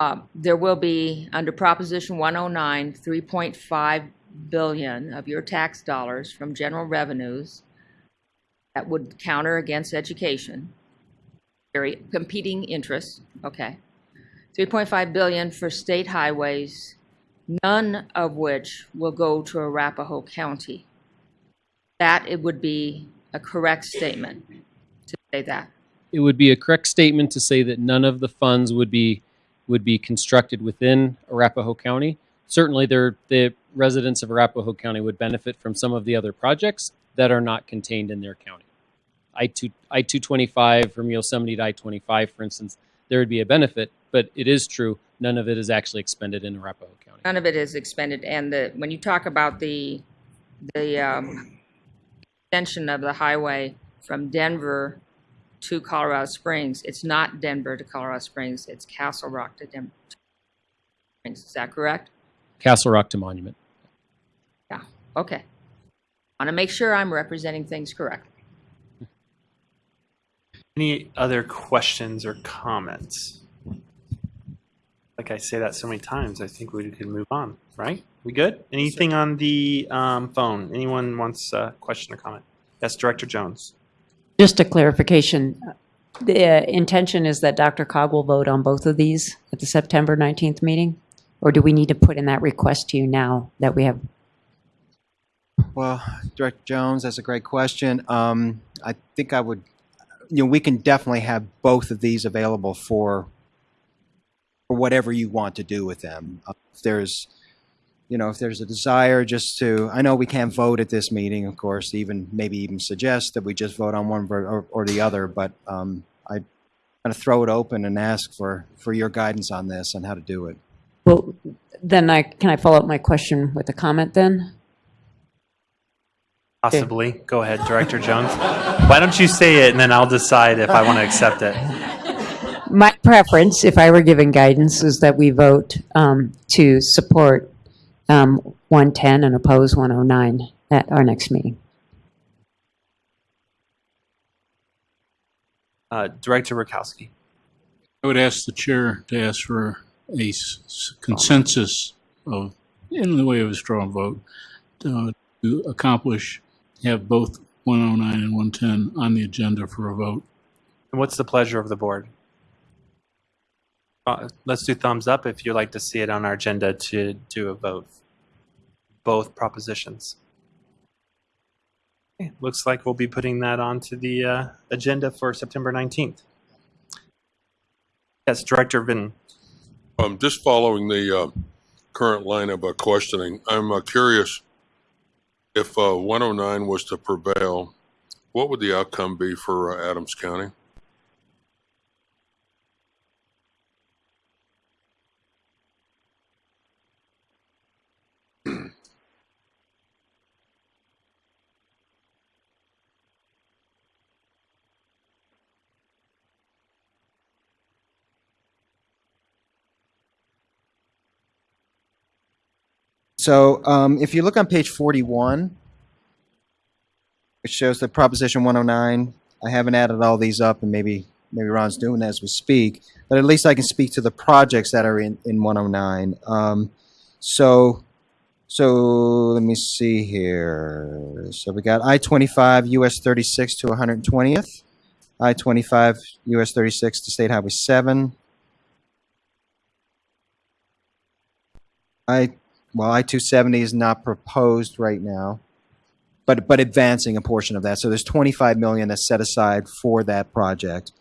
uh, there will be, under Proposition 109, 3.5 billion of your tax dollars from general revenues that would counter against education, very competing interests, okay. 3.5 billion for state highways, none of which will go to Arapahoe County that it would be a correct statement to say that. It would be a correct statement to say that none of the funds would be would be constructed within Arapahoe County. Certainly, there the residents of Arapahoe County would benefit from some of the other projects that are not contained in their county. I two I two twenty five from Yosemite to I twenty five, for instance, there would be a benefit, but it is true none of it is actually expended in Arapahoe County. None of it is expended, and the when you talk about the the um, extension of the highway from Denver to Colorado Springs, it's not Denver to Colorado Springs, it's Castle Rock to Denver. Springs. Is that correct? Castle Rock to Monument. Yeah, okay. Want to make sure I'm representing things correctly. Any other questions or comments? Like I say that so many times, I think we can move on, right? We good? Anything on the um, phone? Anyone wants a question or comment? Yes, Director Jones. Just a clarification. The intention is that DRCOG will vote on both of these at the September 19th meeting? Or do we need to put in that request to you now that we have? Well, Director Jones, that's a great question. Um, I think I would, you know, we can definitely have both of these available for for whatever you want to do with them. Uh, if there's, you know, if there's a desire just to, I know we can't vote at this meeting, of course, even maybe even suggest that we just vote on one or, or the other, but um, I kind of throw it open and ask for for your guidance on this and how to do it. Well, then I, can I follow up my question with a comment then? Possibly. Go ahead, Director Jones. Why don't you say it and then I'll decide if I want to accept it. My preference, if I were given guidance, is that we vote um, to support um, 110 and oppose 109 at our next meeting. Uh, Director Rakowski. I would ask the chair to ask for a s- s- consensus of, in the way of a strong vote, to, to accomplish, have both 109 and 110 on the agenda for a vote. And what's the pleasure of the board? Uh, let's do thumbs up if you'd like to see it on our agenda to do a vote. Both propositions. Okay, looks like we'll be putting that onto the uh, agenda for September 19th. Yes, Director Vin. Um, just following the uh, current line of uh, questioning, I'm uh, curious if uh, 109 was to prevail, what would the outcome be for uh, Adams County? So um, if you look on page 41, it shows the Proposition 109. I haven't added all these up, and maybe maybe Ron's doing that as we speak. But at least I can speak to the projects that are in, in 109. Um, so So let me see here. So we got I twenty five US thirty six to one hundred twentieth, I twenty five US thirty six to State Highway seven. I well I two seventy is not proposed right now, but but advancing a portion of that. So there's twenty five million that's set aside for that project.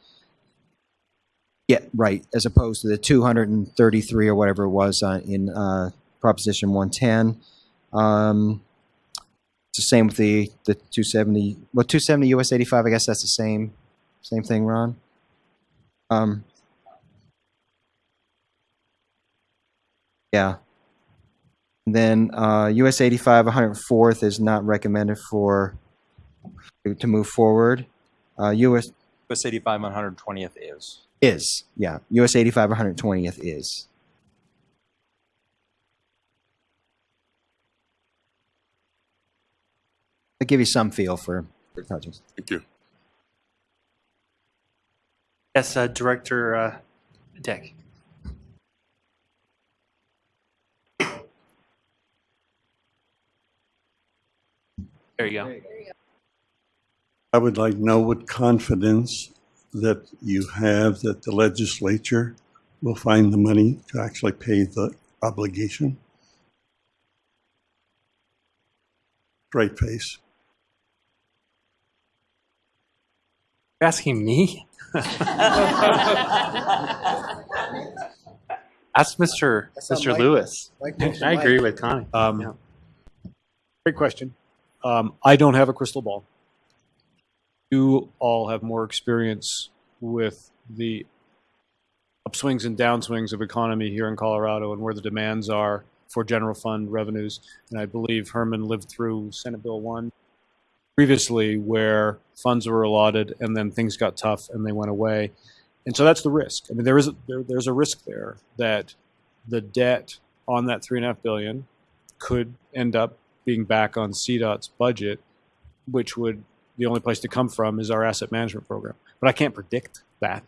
Yeah, right. As opposed to the 233 or whatever it was uh, in uh, Proposition 110. Um, it's the same with the the 270. Well, 270 US 85. I guess that's the same same thing, Ron. Um, yeah. And then uh, US 85 104th is not recommended for to move forward. Uh, US US 85 120th is. is yeah. US 85 120th is. I'll give you some feel for for projects. Thank you. Yes, uh, Director uh, Dick. There you go. I would like to know with confidence that you have that the legislature will find the money to actually pay the obligation. Straight face. You're asking me? Ask Mr. That's Mr. Mike. Lewis. Mike knows I agree with Connie. Um, Yeah. Great question. Um, I don't have a crystal ball. You all have more experience with the upswings and downswings of economy here in Colorado and where the demands are for general fund revenues. And I believe Herman lived through Senate Bill 1 previously where funds were allotted and then things got tough and they went away. And so that's the risk. I mean, there is a, there, there's a risk there that the debt on that three and a half billion could end up being back on CDOT's budget, which would the only place to come from is our asset management program. But I can't predict that.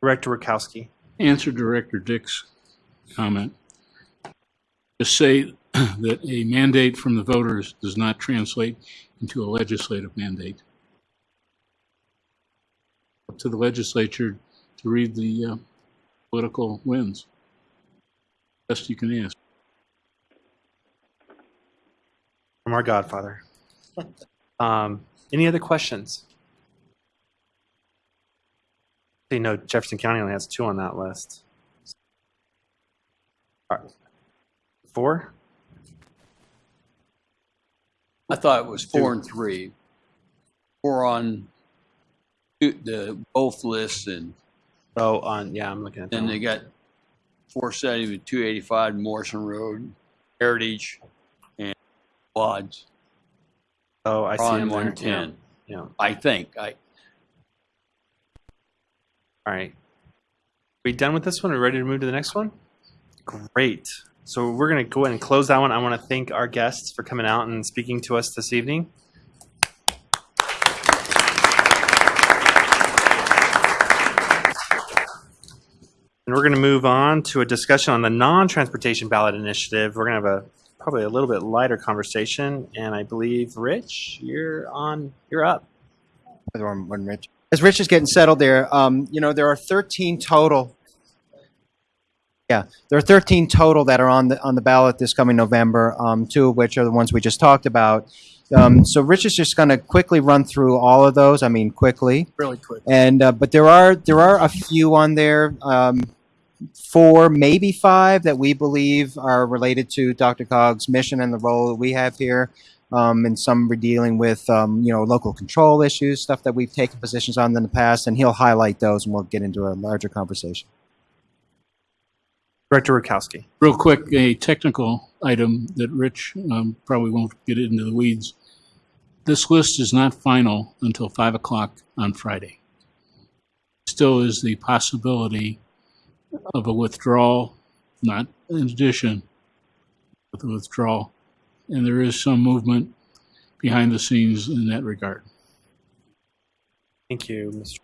Director Rakowski. Answer Director Dick's comment. Just say that a mandate from the voters does not translate into a legislative mandate. Up to the legislature to read the uh, political winds. Best you can ask. From our Godfather. Um, any other questions? You know, Jefferson County only has two on that list. All right. Four? I thought it was four and three. Four on two- the both lists and Oh, on, yeah, I'm looking at that then they got four seventy with two eighty-five Morrison Road, Heritage, and Lodge. Oh, I see on them there, one ten. Yeah. I think, I, All right. We done with this one? Are we ready to move to the next one? Great. So we're going to go ahead and close that one. I want to thank our guests for coming out and speaking to us this evening. And we're going to move on to a discussion on the non-transportation ballot initiative. We're going to have a probably a little bit lighter conversation, and I believe Rich, you're on. You're up. When, when Rich, as Rich is getting settled there, um, you know there are 13 total. Yeah, there are 13 total that are on the on the ballot this coming November. Um, two of which are the ones we just talked about. Um, so Rich is just going to quickly run through all of those. I mean, quickly. Really quick. And uh, but there are there are a few on there, um, four maybe five that we believe are related to DRCOG's mission and the role that we have here. Um, and some we're dealing with um, you know local control issues, stuff that we've taken positions on in the past, and he'll highlight those, and we'll get into a larger conversation. Director Rakowski. Real quick, a technical item that Rich um, probably won't get into the weeds. This list is not final until 5 o'clock on Friday. Still is the possibility of a withdrawal, not in addition, but the withdrawal. And there is some movement behind the scenes in that regard. Thank you, Mr.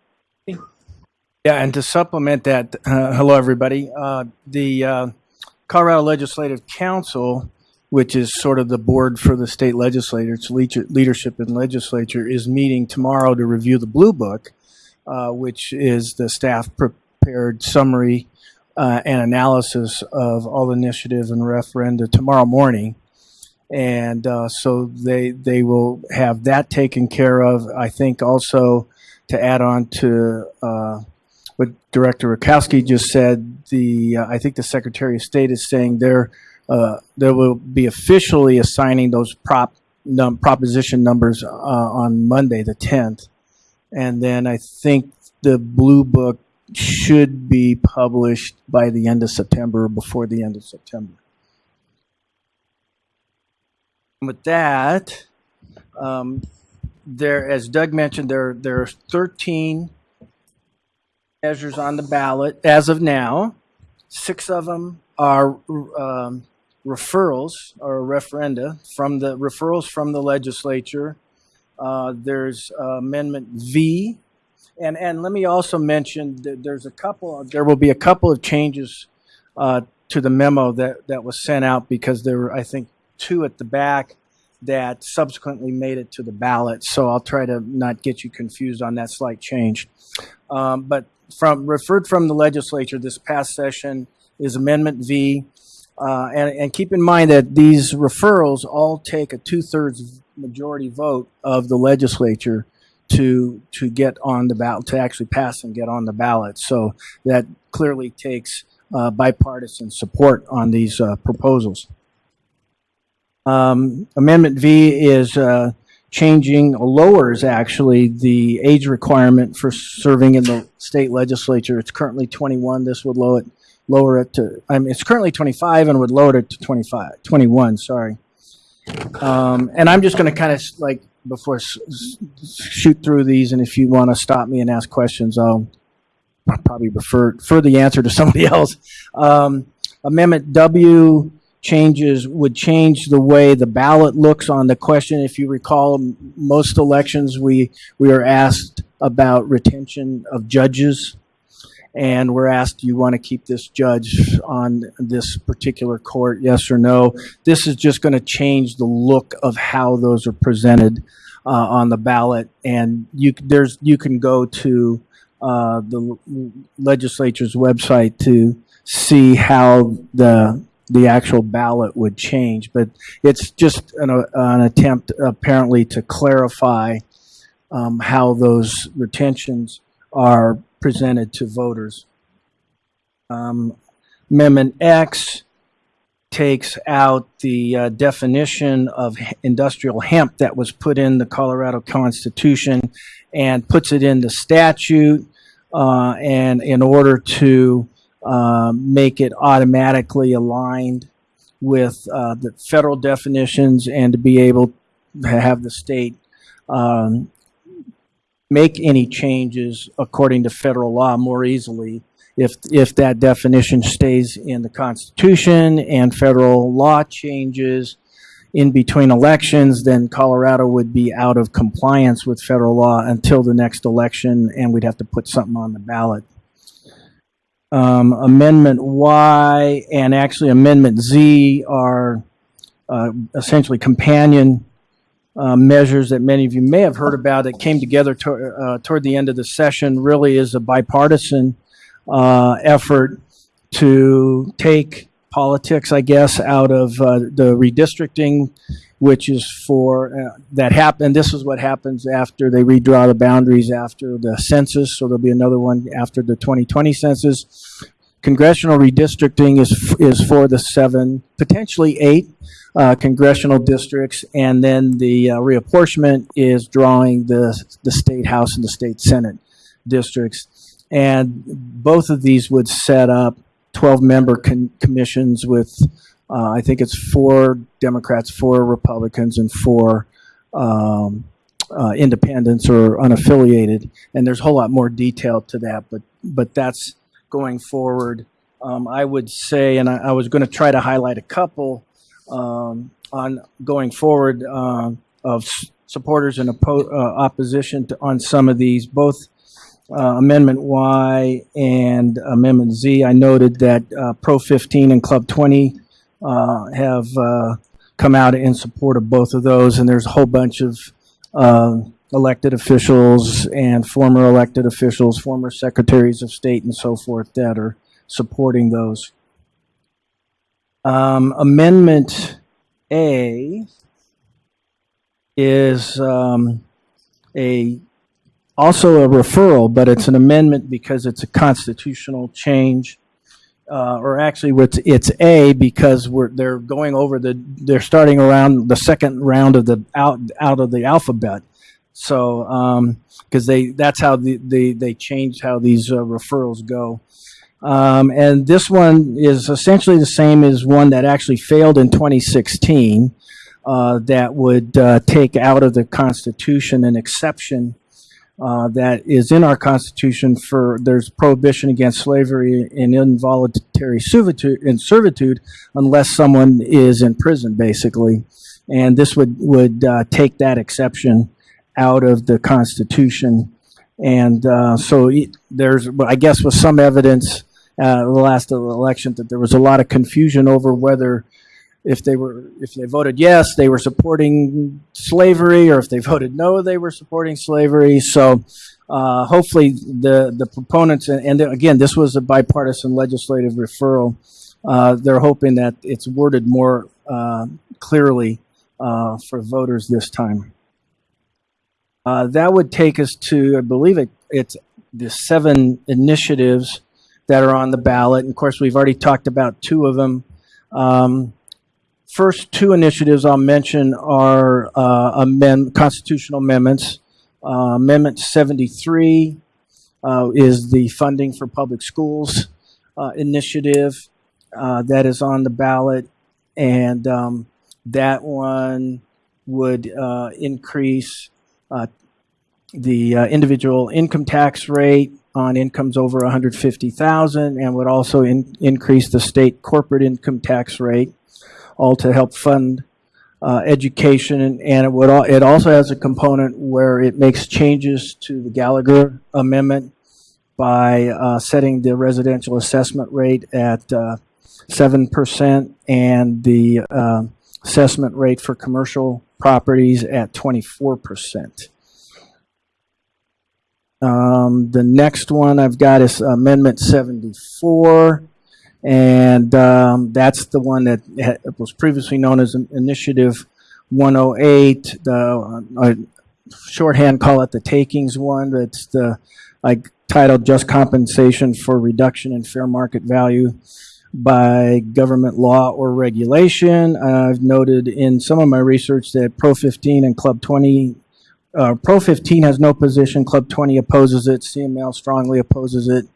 Yeah, and to supplement that, uh, hello everybody. Uh, the uh, Colorado Legislative Council, which is sort of the board for the state legislature, its leadership and legislature, is meeting tomorrow to review the Blue Book, uh, which is the staff prepared summary uh, and analysis of all the initiatives and referenda tomorrow morning. And uh, so they they will have that taken care of. I think also to add on to uh, what Director Rakowski just said, the uh, I think the Secretary of State is saying there uh, there will be officially assigning those prop num- proposition numbers uh, on Monday the 10th, and then I think the blue book should be published by the end of September or before the end of September. With that, um, there, as Doug mentioned, there there are 13 measures on the ballot as of now. Six of them are um, referrals or referenda from the referrals from the legislature. Uh, there's uh, Amendment V, and and let me also mention that there's a couple. There will be a couple of changes uh, to the memo that that was sent out because there were I think two at the back that subsequently made it to the ballot. So I'll try to not get you confused on that slight change. Um, but from referred from the legislature this past session is Amendment V. Uh, and, and keep in mind that these referrals all take a two-thirds majority vote of the legislature to to get on the ballot to actually pass and get on the ballot. So that clearly takes uh, bipartisan support on these uh, proposals. Um, Amendment V is uh, changing, lowers actually the age requirement for serving in the state legislature. It's currently 21. This would lower it, lower it to, I mean, it's currently 25 and would lower it to 25, 21, sorry. Um, and I'm just going to kind of like, before shoot through these, and if you want to stop me and ask questions, I'll probably refer, refer the answer to somebody else. Um, Amendment W changes, would change the way the ballot looks on the question. If you recall, most elections, we, we are asked about retention of judges. And we're asked, do you want to keep this judge on this particular court, yes or no? This is just going to change the look of how those are presented uh, on the ballot. And you, there's, you can go to uh, the legislature's website to see how the the actual ballot would change. But it's just an, uh, an attempt apparently to clarify um, how those retentions are presented to voters. Um, Amendment X takes out the uh, definition of industrial hemp that was put in the Colorado Constitution and puts it in the statute. Uh, and in order to uh, make it automatically aligned with uh, the federal definitions and to be able to have the state um, make any changes according to federal law more easily if if that definition stays in the Constitution and federal law changes in between elections, then Colorado would be out of compliance with federal law until the next election, and we'd have to put something on the ballot. Um, Amendment Y and actually Amendment Z are uh, essentially companion uh, measures that many of you may have heard about that came together to, uh, toward the end of the session really is a bipartisan uh, effort to take politics, I guess, out of uh, the redistricting, which is for uh, that happen. This is what happens after they redraw the boundaries after the census. So there'll be another one after the 2020 census. Congressional redistricting is is for the seven, potentially eight uh, congressional districts, and then the uh, reapportionment is drawing the the state house and the state senate districts, and both of these would set up 12 member commissions with uh, I think it's four Democrats, four Republicans, and four um, uh, independents or unaffiliated. And there's a whole lot more detail to that, but but that's going forward. Um, I would say, and I, I was going to try to highlight a couple um, on going forward um, of supporters and uh, opposition to, on some of these, both uh, Amendment Y and Amendment Z, I noted that uh, Pro 15 and Club 20 uh, have uh, come out in support of both of those, and there's a whole bunch of uh, elected officials and former elected officials, former secretaries of state, and so forth that are supporting those. Um, Amendment A is um, a also a referral, but it's an amendment because it's a constitutional change. Uh, or actually, it's, it's A because we're they're going over the they're starting around the second round of the out out of the alphabet. So because they that's how the, they they changed how these uh, referrals go. Um, and this one is essentially the same as one that actually failed in 2016 uh, that would uh, take out of the Constitution an exception uh, that is in our Constitution for there's prohibition against slavery and involuntary servitude, in servitude unless someone is in prison, basically. And this would, would uh, take that exception out of the Constitution. And uh, so there's, I guess, with some evidence uh, the last election that there was a lot of confusion over whether if they were if they voted yes they were supporting slavery or if they voted no they were supporting slavery. So uh, hopefully the the proponents and, and again this was a bipartisan legislative referral. Uh, they're hoping that it's worded more uh, clearly uh, for voters this time. Uh, that would take us to i believe it, it's the seven initiatives that are on the ballot. And of course we've already talked about two of them. Um, first two initiatives I'll mention are uh, amend, constitutional amendments. Uh, Amendment 73 uh, is the funding for public schools uh, initiative uh, that is on the ballot, and um, that one would uh, increase the individual income tax rate on incomes over 150,000 and would also in, increase the state corporate income tax rate all to help fund uh, education, and, it would it also has a component where it makes changes to the Gallagher Amendment by uh, setting the residential assessment rate at uh, seven percent and the uh, assessment rate for commercial properties at twenty four percent. Um, the next one I've got is Amendment 74. And um, that's the one that ha- was previously known as Initiative 108. The uh, shorthand call it the takings one. That's the like titled "Just Compensation for Reduction in Fair Market Value." by government law or regulation. I've noted in some of my research that Pro 15 and Club 20, uh, Pro 15 has no position, Club 20 opposes it, CML strongly opposes it.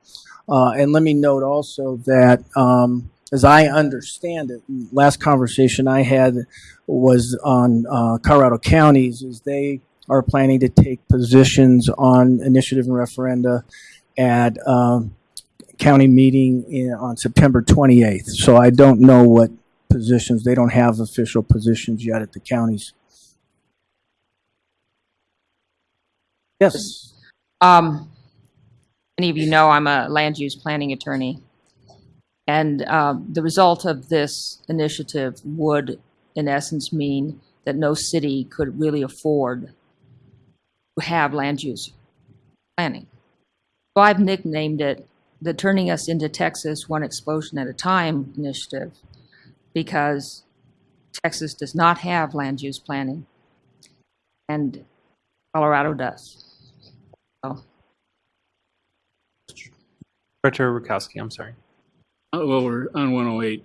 Uh, and let me note also that, um, as I understand it, last conversation I had was on uh, Colorado counties, is they are planning to take positions on initiative and referenda at um, county meeting in, on September 28th. So I don't know what positions, they don't have official positions yet at the counties. Yes. Um, many of you know I'm a land use planning attorney. And um, the result of this initiative would, in essence, mean that no city could really afford to have land use planning. So I've nicknamed it the Turning Us into Texas One Explosion at a Time initiative because Texas does not have land use planning and Colorado does. So Director Rakowski, I'm sorry. Uh, Well, we're on 108.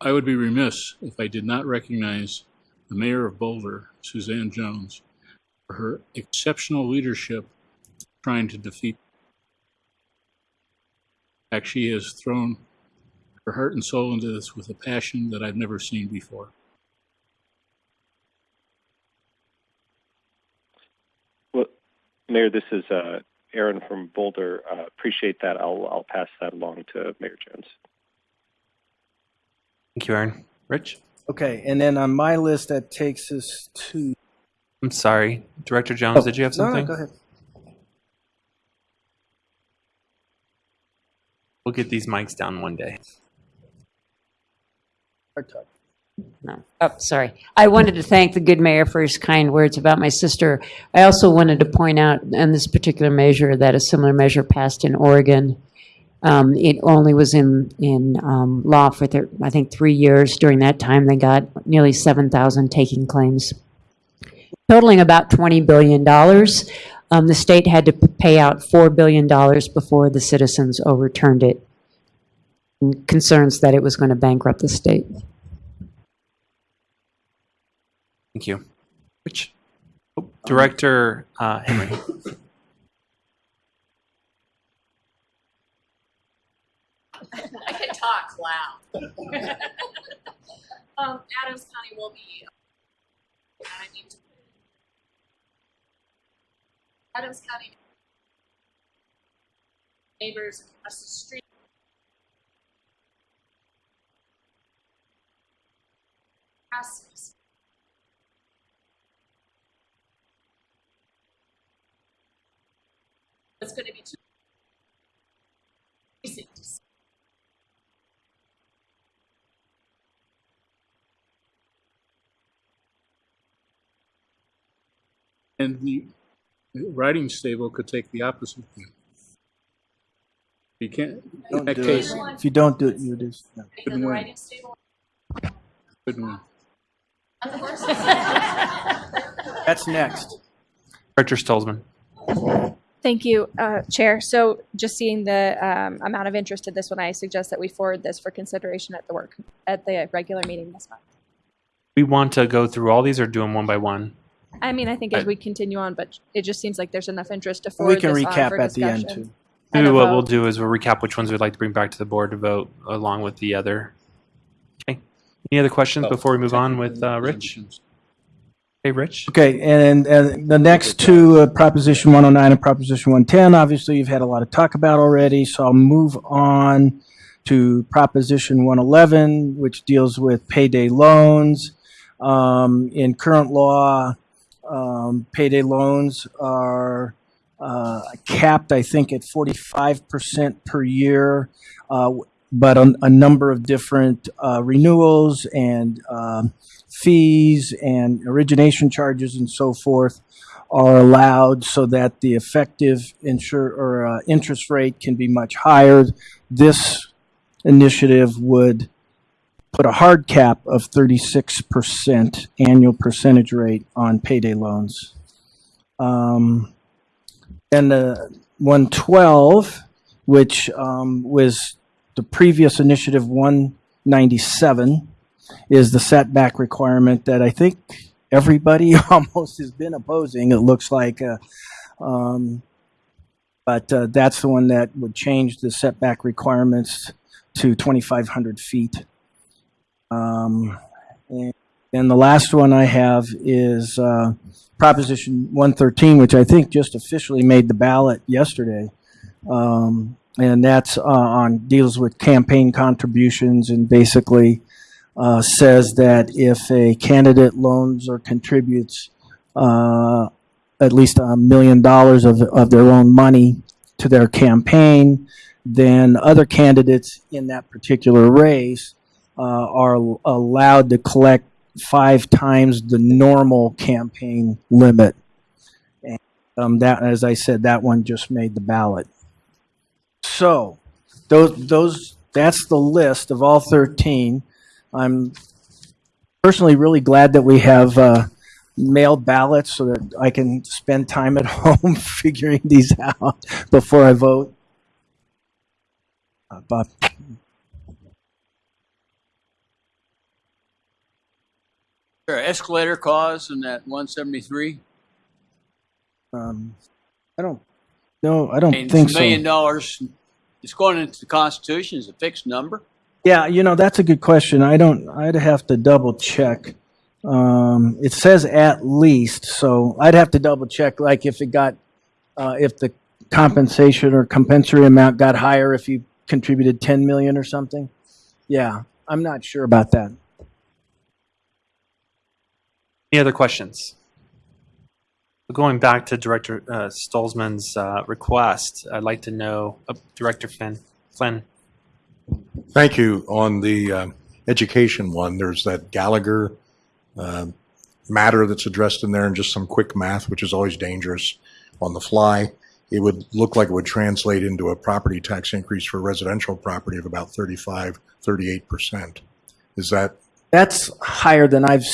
I would be remiss if I did not recognize the mayor of Boulder, Suzanne Jones, for her exceptional leadership trying to defeat. In fact, she has thrown her heart and soul into this with a passion that I've never seen before. Well, Mayor, this is uh, Aaron from Boulder. Uh, appreciate that. I'll, I'll pass that along to Mayor Jones. Thank you, Aaron. Rich? Okay, and then on my list, that takes us to. I'm sorry, Director Jones, oh, did you have oh, something? No, go ahead. We'll get these mics down one day. Hard talk. No. Oh, sorry. I wanted to thank the good mayor for his kind words about my sister. I also wanted to point out on this particular measure that a similar measure passed in Oregon. Um, it only was in, in, um, law for, I think, three years. During that time, they got nearly 7,000 taking claims, totaling about $20 billion. Um, the state had to pay out $4 billion before the citizens overturned it. Concerns that it was going to bankrupt the state. Thank you. Which Oh, Director uh, Henry. I can talk loud. um, Adams County will be. I need to Adams County neighbors across the street. Passes. It's going to be two precincts. And the writing stable could take the opposite view. You can't, in Don't that do case, it. If you don't do it, you just. no. couldn't win. Couldn't win. On the horses. That's next. Richard Stolzman. Thank you, uh, Chair. So just seeing the um, amount of interest in this one, I suggest that we forward this for consideration at the work, at the regular meeting this month. We want to go through all these or do them one by one? I mean, I think as I- we continue on, but it just seems like there's enough interest to We forward can this on recap for at the end discussion. too. And Maybe a what we'll vote. do is we'll recap which ones we'd like to bring back to the board to vote along with the other. Okay. Any other questions before we move on with uh, Rich? Hey, Rich? Okay, and, and the next two, uh, Proposition 109 and Proposition 110, obviously you've had a lot of talk about already, so I'll move on to Proposition 111, which deals with payday loans. Um, in current law, um, payday loans are uh, capped, I think, at 45% per year, uh, but a, a number of different uh, renewals and um, fees and origination charges and so forth are allowed so that the effective insure or uh, interest rate can be much higher. This initiative would put a hard cap of 36% annual percentage rate on payday loans. Um, and the 112, which um, was the previous initiative 197, is the setback requirement that I think everybody almost has been opposing. It looks like, uh, um, but uh, that's the one that would change the setback requirements to 2,500 feet. Um, and, and the last one I have is uh, Proposition 113, which I think just officially made the ballot yesterday. Um, and that's uh, on deals with campaign contributions and basically uh, says that if a candidate loans or contributes uh, at least a million dollars of, of their own money to their campaign, then other candidates in that particular race uh, are allowed to collect five times the normal campaign limit. And um, that, as I said, that one just made the ballot. So, those, those, that's the list of all 13. I'm personally really glad that we have uh, mailed ballots so that I can spend time at home figuring these out before I vote. Uh, Bob, escalator clause in that one seventy-three? um, I don't, no, I don't think a so. million dollars, it's going into the Constitution, is a fixed number? Yeah, you know, that's a good question. I don't, I'd have to double check. Um, it says at least, so I'd have to double check, like if it got, uh, if the compensation or compensatory amount got higher if you contributed 10 million or something. Yeah, I'm not sure about that. Any other questions? Going back to Director uh, Stolzman's uh, request, I'd like to know, uh, Director Finn, Flynn, Thank you. On the uh, education one, there's that Gallagher uh, matter that's addressed in there and just some quick math, which is always dangerous on the fly. It would look like it would translate into a property tax increase for residential property of about 35, 38%. Is that, That's higher than I've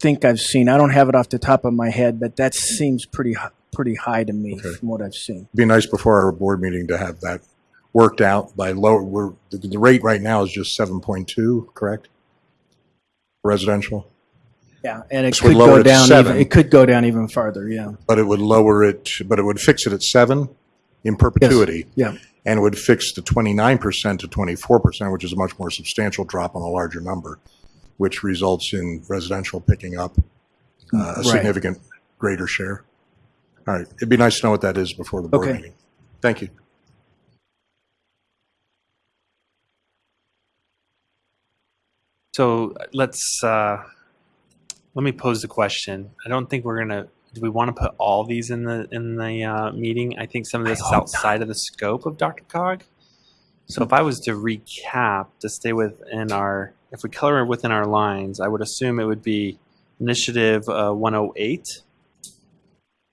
think I've seen. I don't have it off the top of my head, but that seems pretty pretty high to me from what I've seen. be nice before our board meeting to have that worked out by lower, we're, the, the rate right now is just 7.2, correct? Residential? Yeah, and it This would could lower go to down. seven. Even, it could go down even farther. Yeah. but it would lower it, but it would fix it at seven in perpetuity. Yeah. And it would fix the twenty-nine percent to twenty-four percent, which is a much more substantial drop on a larger number, which results in residential picking up uh, a Right. significant greater share. All right, it'd be nice to know what that is before the board Okay. meeting. Thank you. So let's, uh, let me pose the question. I don't think we're gonna, do we want to put all these in the, in the, uh, meeting? I think some of this is outside of the scope of DRCOG. So if I was to recap, to stay within our, if we color within our lines, I would assume it would be initiative, uh, one oh eight.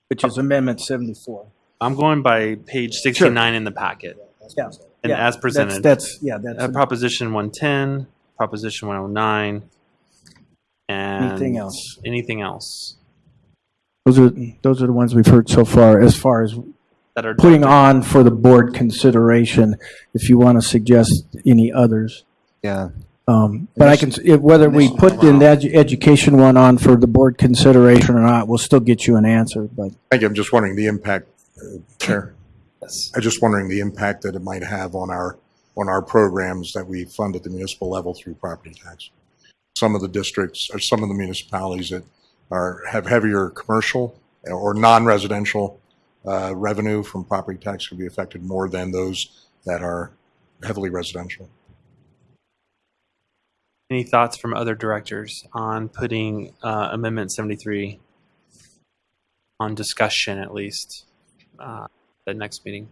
Which is Amendment 74. I'm going by page sixty-nine in the packet. Yeah. And Yeah, as that's- presented. that's- yeah, that's- Uh, Proposition one ten, Proposition one oh nine. And. Anything else? Anything else Those are those are the ones we've heard so far. As far as that are. putting on for the board consideration, if you want to suggest any others. Yeah. Um, but I can, if, whether we put the edu- education one on for the board consideration or not, we'll still get you an answer, but. Thank you. I'm just wondering the impact, uh, Chair. Yes. I'm just wondering the impact that it might have on our, on our programs that we fund at the municipal level through property tax. Some of the districts, or some of the municipalities that are, have heavier commercial or non-residential uh, revenue from property tax could be affected more than those that are heavily residential. Any thoughts from other directors on putting uh, Amendment 73 on discussion at least, uh, the next meeting?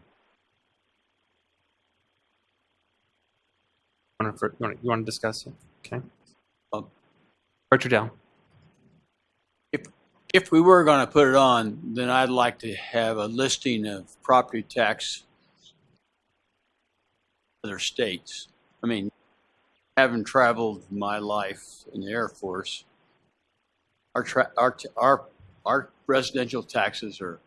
Want to, you want to discuss it? Okay. Oh. Director Down. If, if we were going to put it on, then I'd like to have a listing of property tax other states. I mean, having traveled my life in the Air Force, our, our, our, our residential taxes are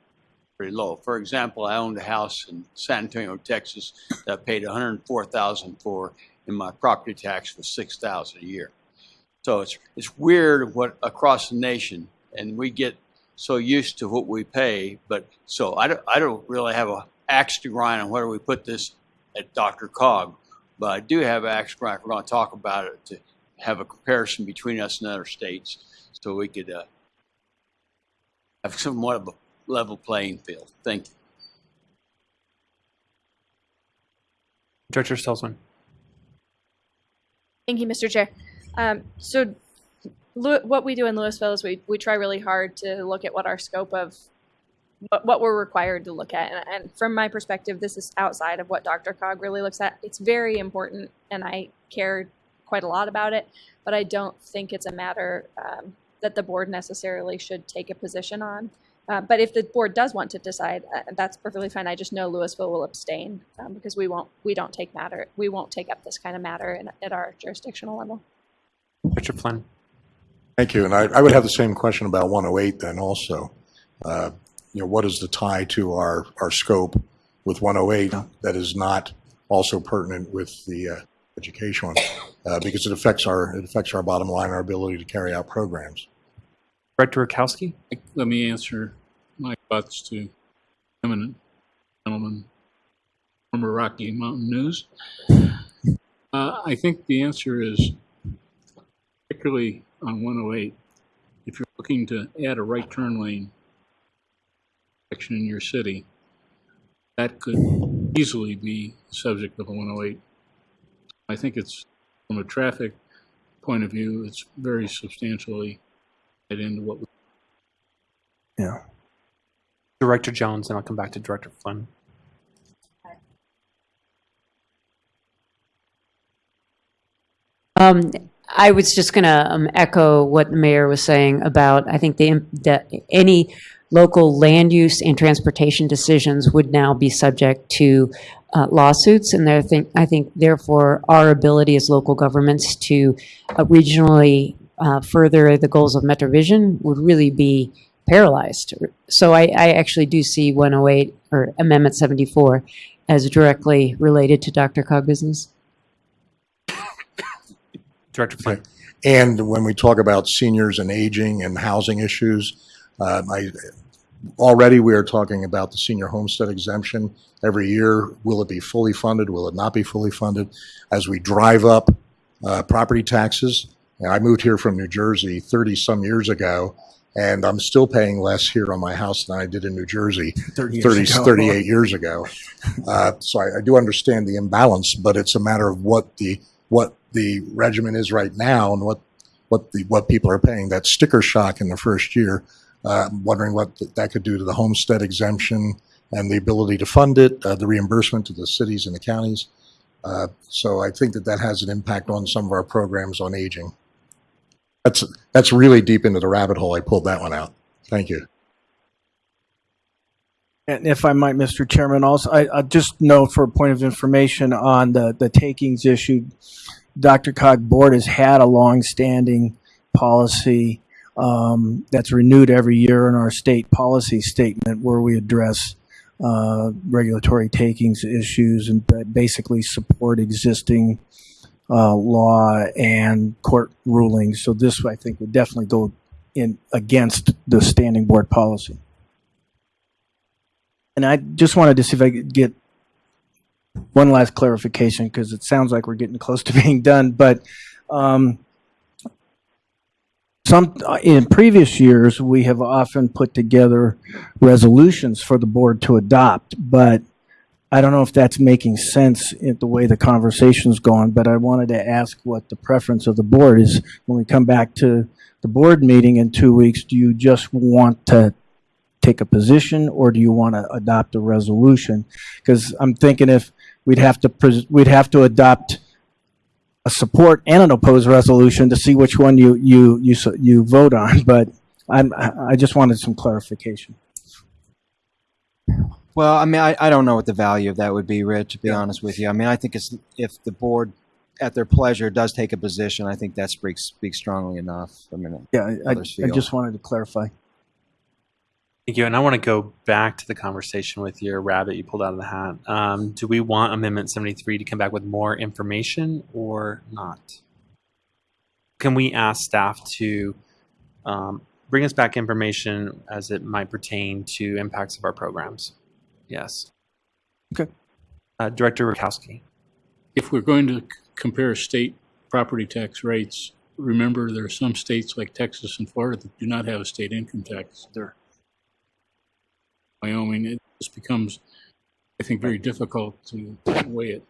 pretty low. For example, I owned a house in San Antonio, Texas that paid 104000 for, and my property tax was 6000 a year. So it's, it's weird what across the nation, and we get so used to what we pay, but so I don't, I don't really have a axe to grind on whether we put this at DRCOG, but I do have an axe to grind. We're going to talk about it to have a comparison between us and other states, so we could uh, have somewhat of a level playing field. Thank you. Director Stolzman. Thank you, Mr. Chair. Um, so what we do in Louisville is we, we try really hard to look at what our scope of what, we're required to look at. And, and from my perspective, this is outside of what DRCOG really looks at. It's very important and I care quite a lot about it, but I don't think it's a matter um, that the board necessarily should take a position on. Uh, but if the board does want to decide, uh, that's perfectly fine. I just know Louisville will abstain um, because we won't we don't take matter we won't take up this kind of matter in, at our jurisdictional level. Richard Flynn. Thank you. And I, I would have the same question about 108 then also. Uh, You know, what is the tie to our, our scope with 108 that is not also pertinent with the uh, education one? Uh, Because it affects our, it affects our bottom line, our ability to carry out programs. Director Rakowski. Let me answer my thoughts to eminent gentleman from Rocky Mountain News. Uh, I think the answer is, particularly on 108, if you're looking to add a right turn lane section in your city, that could easily be the subject of a 108. I think it's, from a traffic point of view, it's very substantially into what we Yeah. Director Jones, and I'll come back to Director Flynn. Um, I was just going to um, echo what the mayor was saying about, I think the, the, any local land use and transportation decisions would now be subject to uh, lawsuits. And there think, I think therefore our ability as local governments to uh, regionally uh, further the goals of MetroVision would really be paralyzed. So I, I actually do see 108 or Amendment 74 as directly related to DRCOG business. Director Flynn. And when we talk about seniors and aging and housing issues, uh, I, already we are talking about the senior homestead exemption. Every year, will it be fully funded? Will it not be fully funded? As we drive up uh, property taxes, and I moved here from New Jersey 30 some years ago, and I'm still paying less here on my house than I did in New Jersey 30 years 30, ago. 38 years ago. Uh, so I, I do understand the imbalance, but it's a matter of what the what the regimen is right now and what what the what people are paying. That sticker shock in the first year. Uh, I'm wondering what th- that could do to the homestead exemption and the ability to fund it, uh, the reimbursement to the cities and the counties. Uh, so I think that that has an impact on some of our programs on aging. That's that's really deep into the rabbit hole. I pulled that one out. Thank you. And if I might, Mr. Chairman, also, I, I just note for a point of information on the, the takings issue, DRCOG Board has had a long-standing policy um, that's renewed every year in our state policy statement where we address uh, regulatory takings issues and basically support existing uh, law and court rulings. So this, I think, would definitely go in against the standing board policy. And I just wanted to see if I could get one last clarification because it sounds like we're getting close to being done. But um, some in previous years, we have often put together resolutions for the board to adopt, but I don't know if that's making sense in the way the conversation's going. But I wanted to ask what the preference of the board is when we come back to the board meeting in two weeks. Do you just want to take a position or do you want to adopt a resolution? Because I'm thinking if we'd have to, we'd have to adopt a support and an opposed resolution to see which one you, you, you, you vote on, but I'm, I just wanted some clarification. Well, I mean, I, I don't know what the value of that would be, Rich, to be honest with you. I mean, I think it's, if the board, at their pleasure, does take a position, I think that speaks, speaks strongly enough. I mean, Yeah, I, I others I feel. just wanted to clarify. Thank you. And I want to go back to the conversation with your rabbit you pulled out of the hat. Um, do we want Amendment 73 to come back with more information or not? Can we ask staff to um, bring us back information as it might pertain to impacts of our programs? Yes. Okay. Uh, Director Rakowski. If we're going to compare state property tax rates, remember there are some states like Texas and Florida that do not have a state income tax. There. Wyoming, it just becomes, I think, very difficult to weigh it.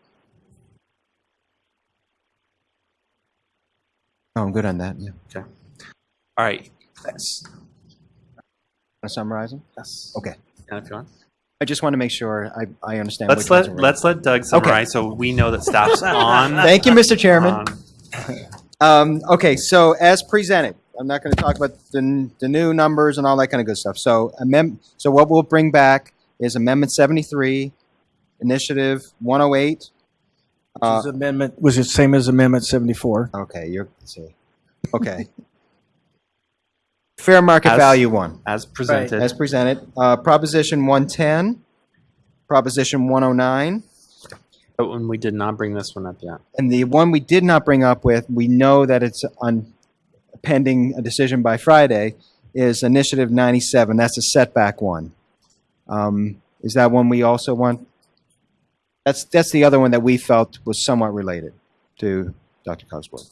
Oh, I'm good on that, yeah. Okay. All right. Thanks. Want to summarize them? Yes. Okay. And if you want. I just want to make sure I, I understand. Let's let let's let Doug summarize so we know that staff's on. Thank you, Mr. Chairman. Um, okay, so as presented, I'm not going to talk about the, the new numbers and all that kind of good stuff. So amend, so what we'll bring back is Amendment 73, Initiative 108. Which Uh, is amendment, was it same as Amendment 74? Okay, you're, see, okay. Fair market As- value one. As presented. As presented. Uh, Proposition 110, Proposition 109, But when we did not bring this one up yet. and the one we did not bring up with, we know that it's on pending a decision by Friday, is Initiative 97. That's a setback one. Um, Is that one we also want? That's, that's the other one that we felt was somewhat related to Dr. Cosworth.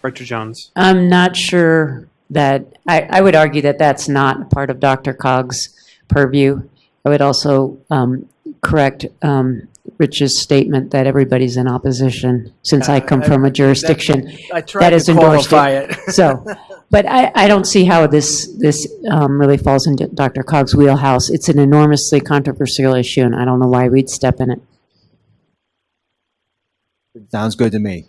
Director Jones. I'm not sure that, I, I would argue that that's not part of DRCOG's purview. I would also um, correct um, Rich's statement that everybody's in opposition, since I come from a jurisdiction I tried that to has endorsed qualify it. it. So, but I, I don't see how this, this um, really falls into DRCOG's wheelhouse. It's an enormously controversial issue, and I don't know why we'd step in it. Sounds good to me.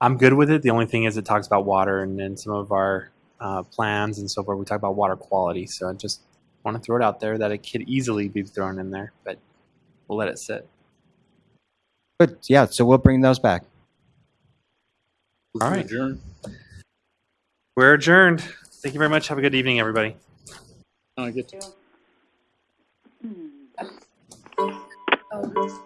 I'm good with it. The only thing is it talks about water and then some of our uh, plans and so forth. We talk about water quality. So I just want to throw it out there that it could easily be thrown in there, but we'll let it sit. Good. Yeah. So we'll bring those back. All right. Adjourn. We're adjourned. Thank you very much. Have a good evening, everybody. I get to Oh.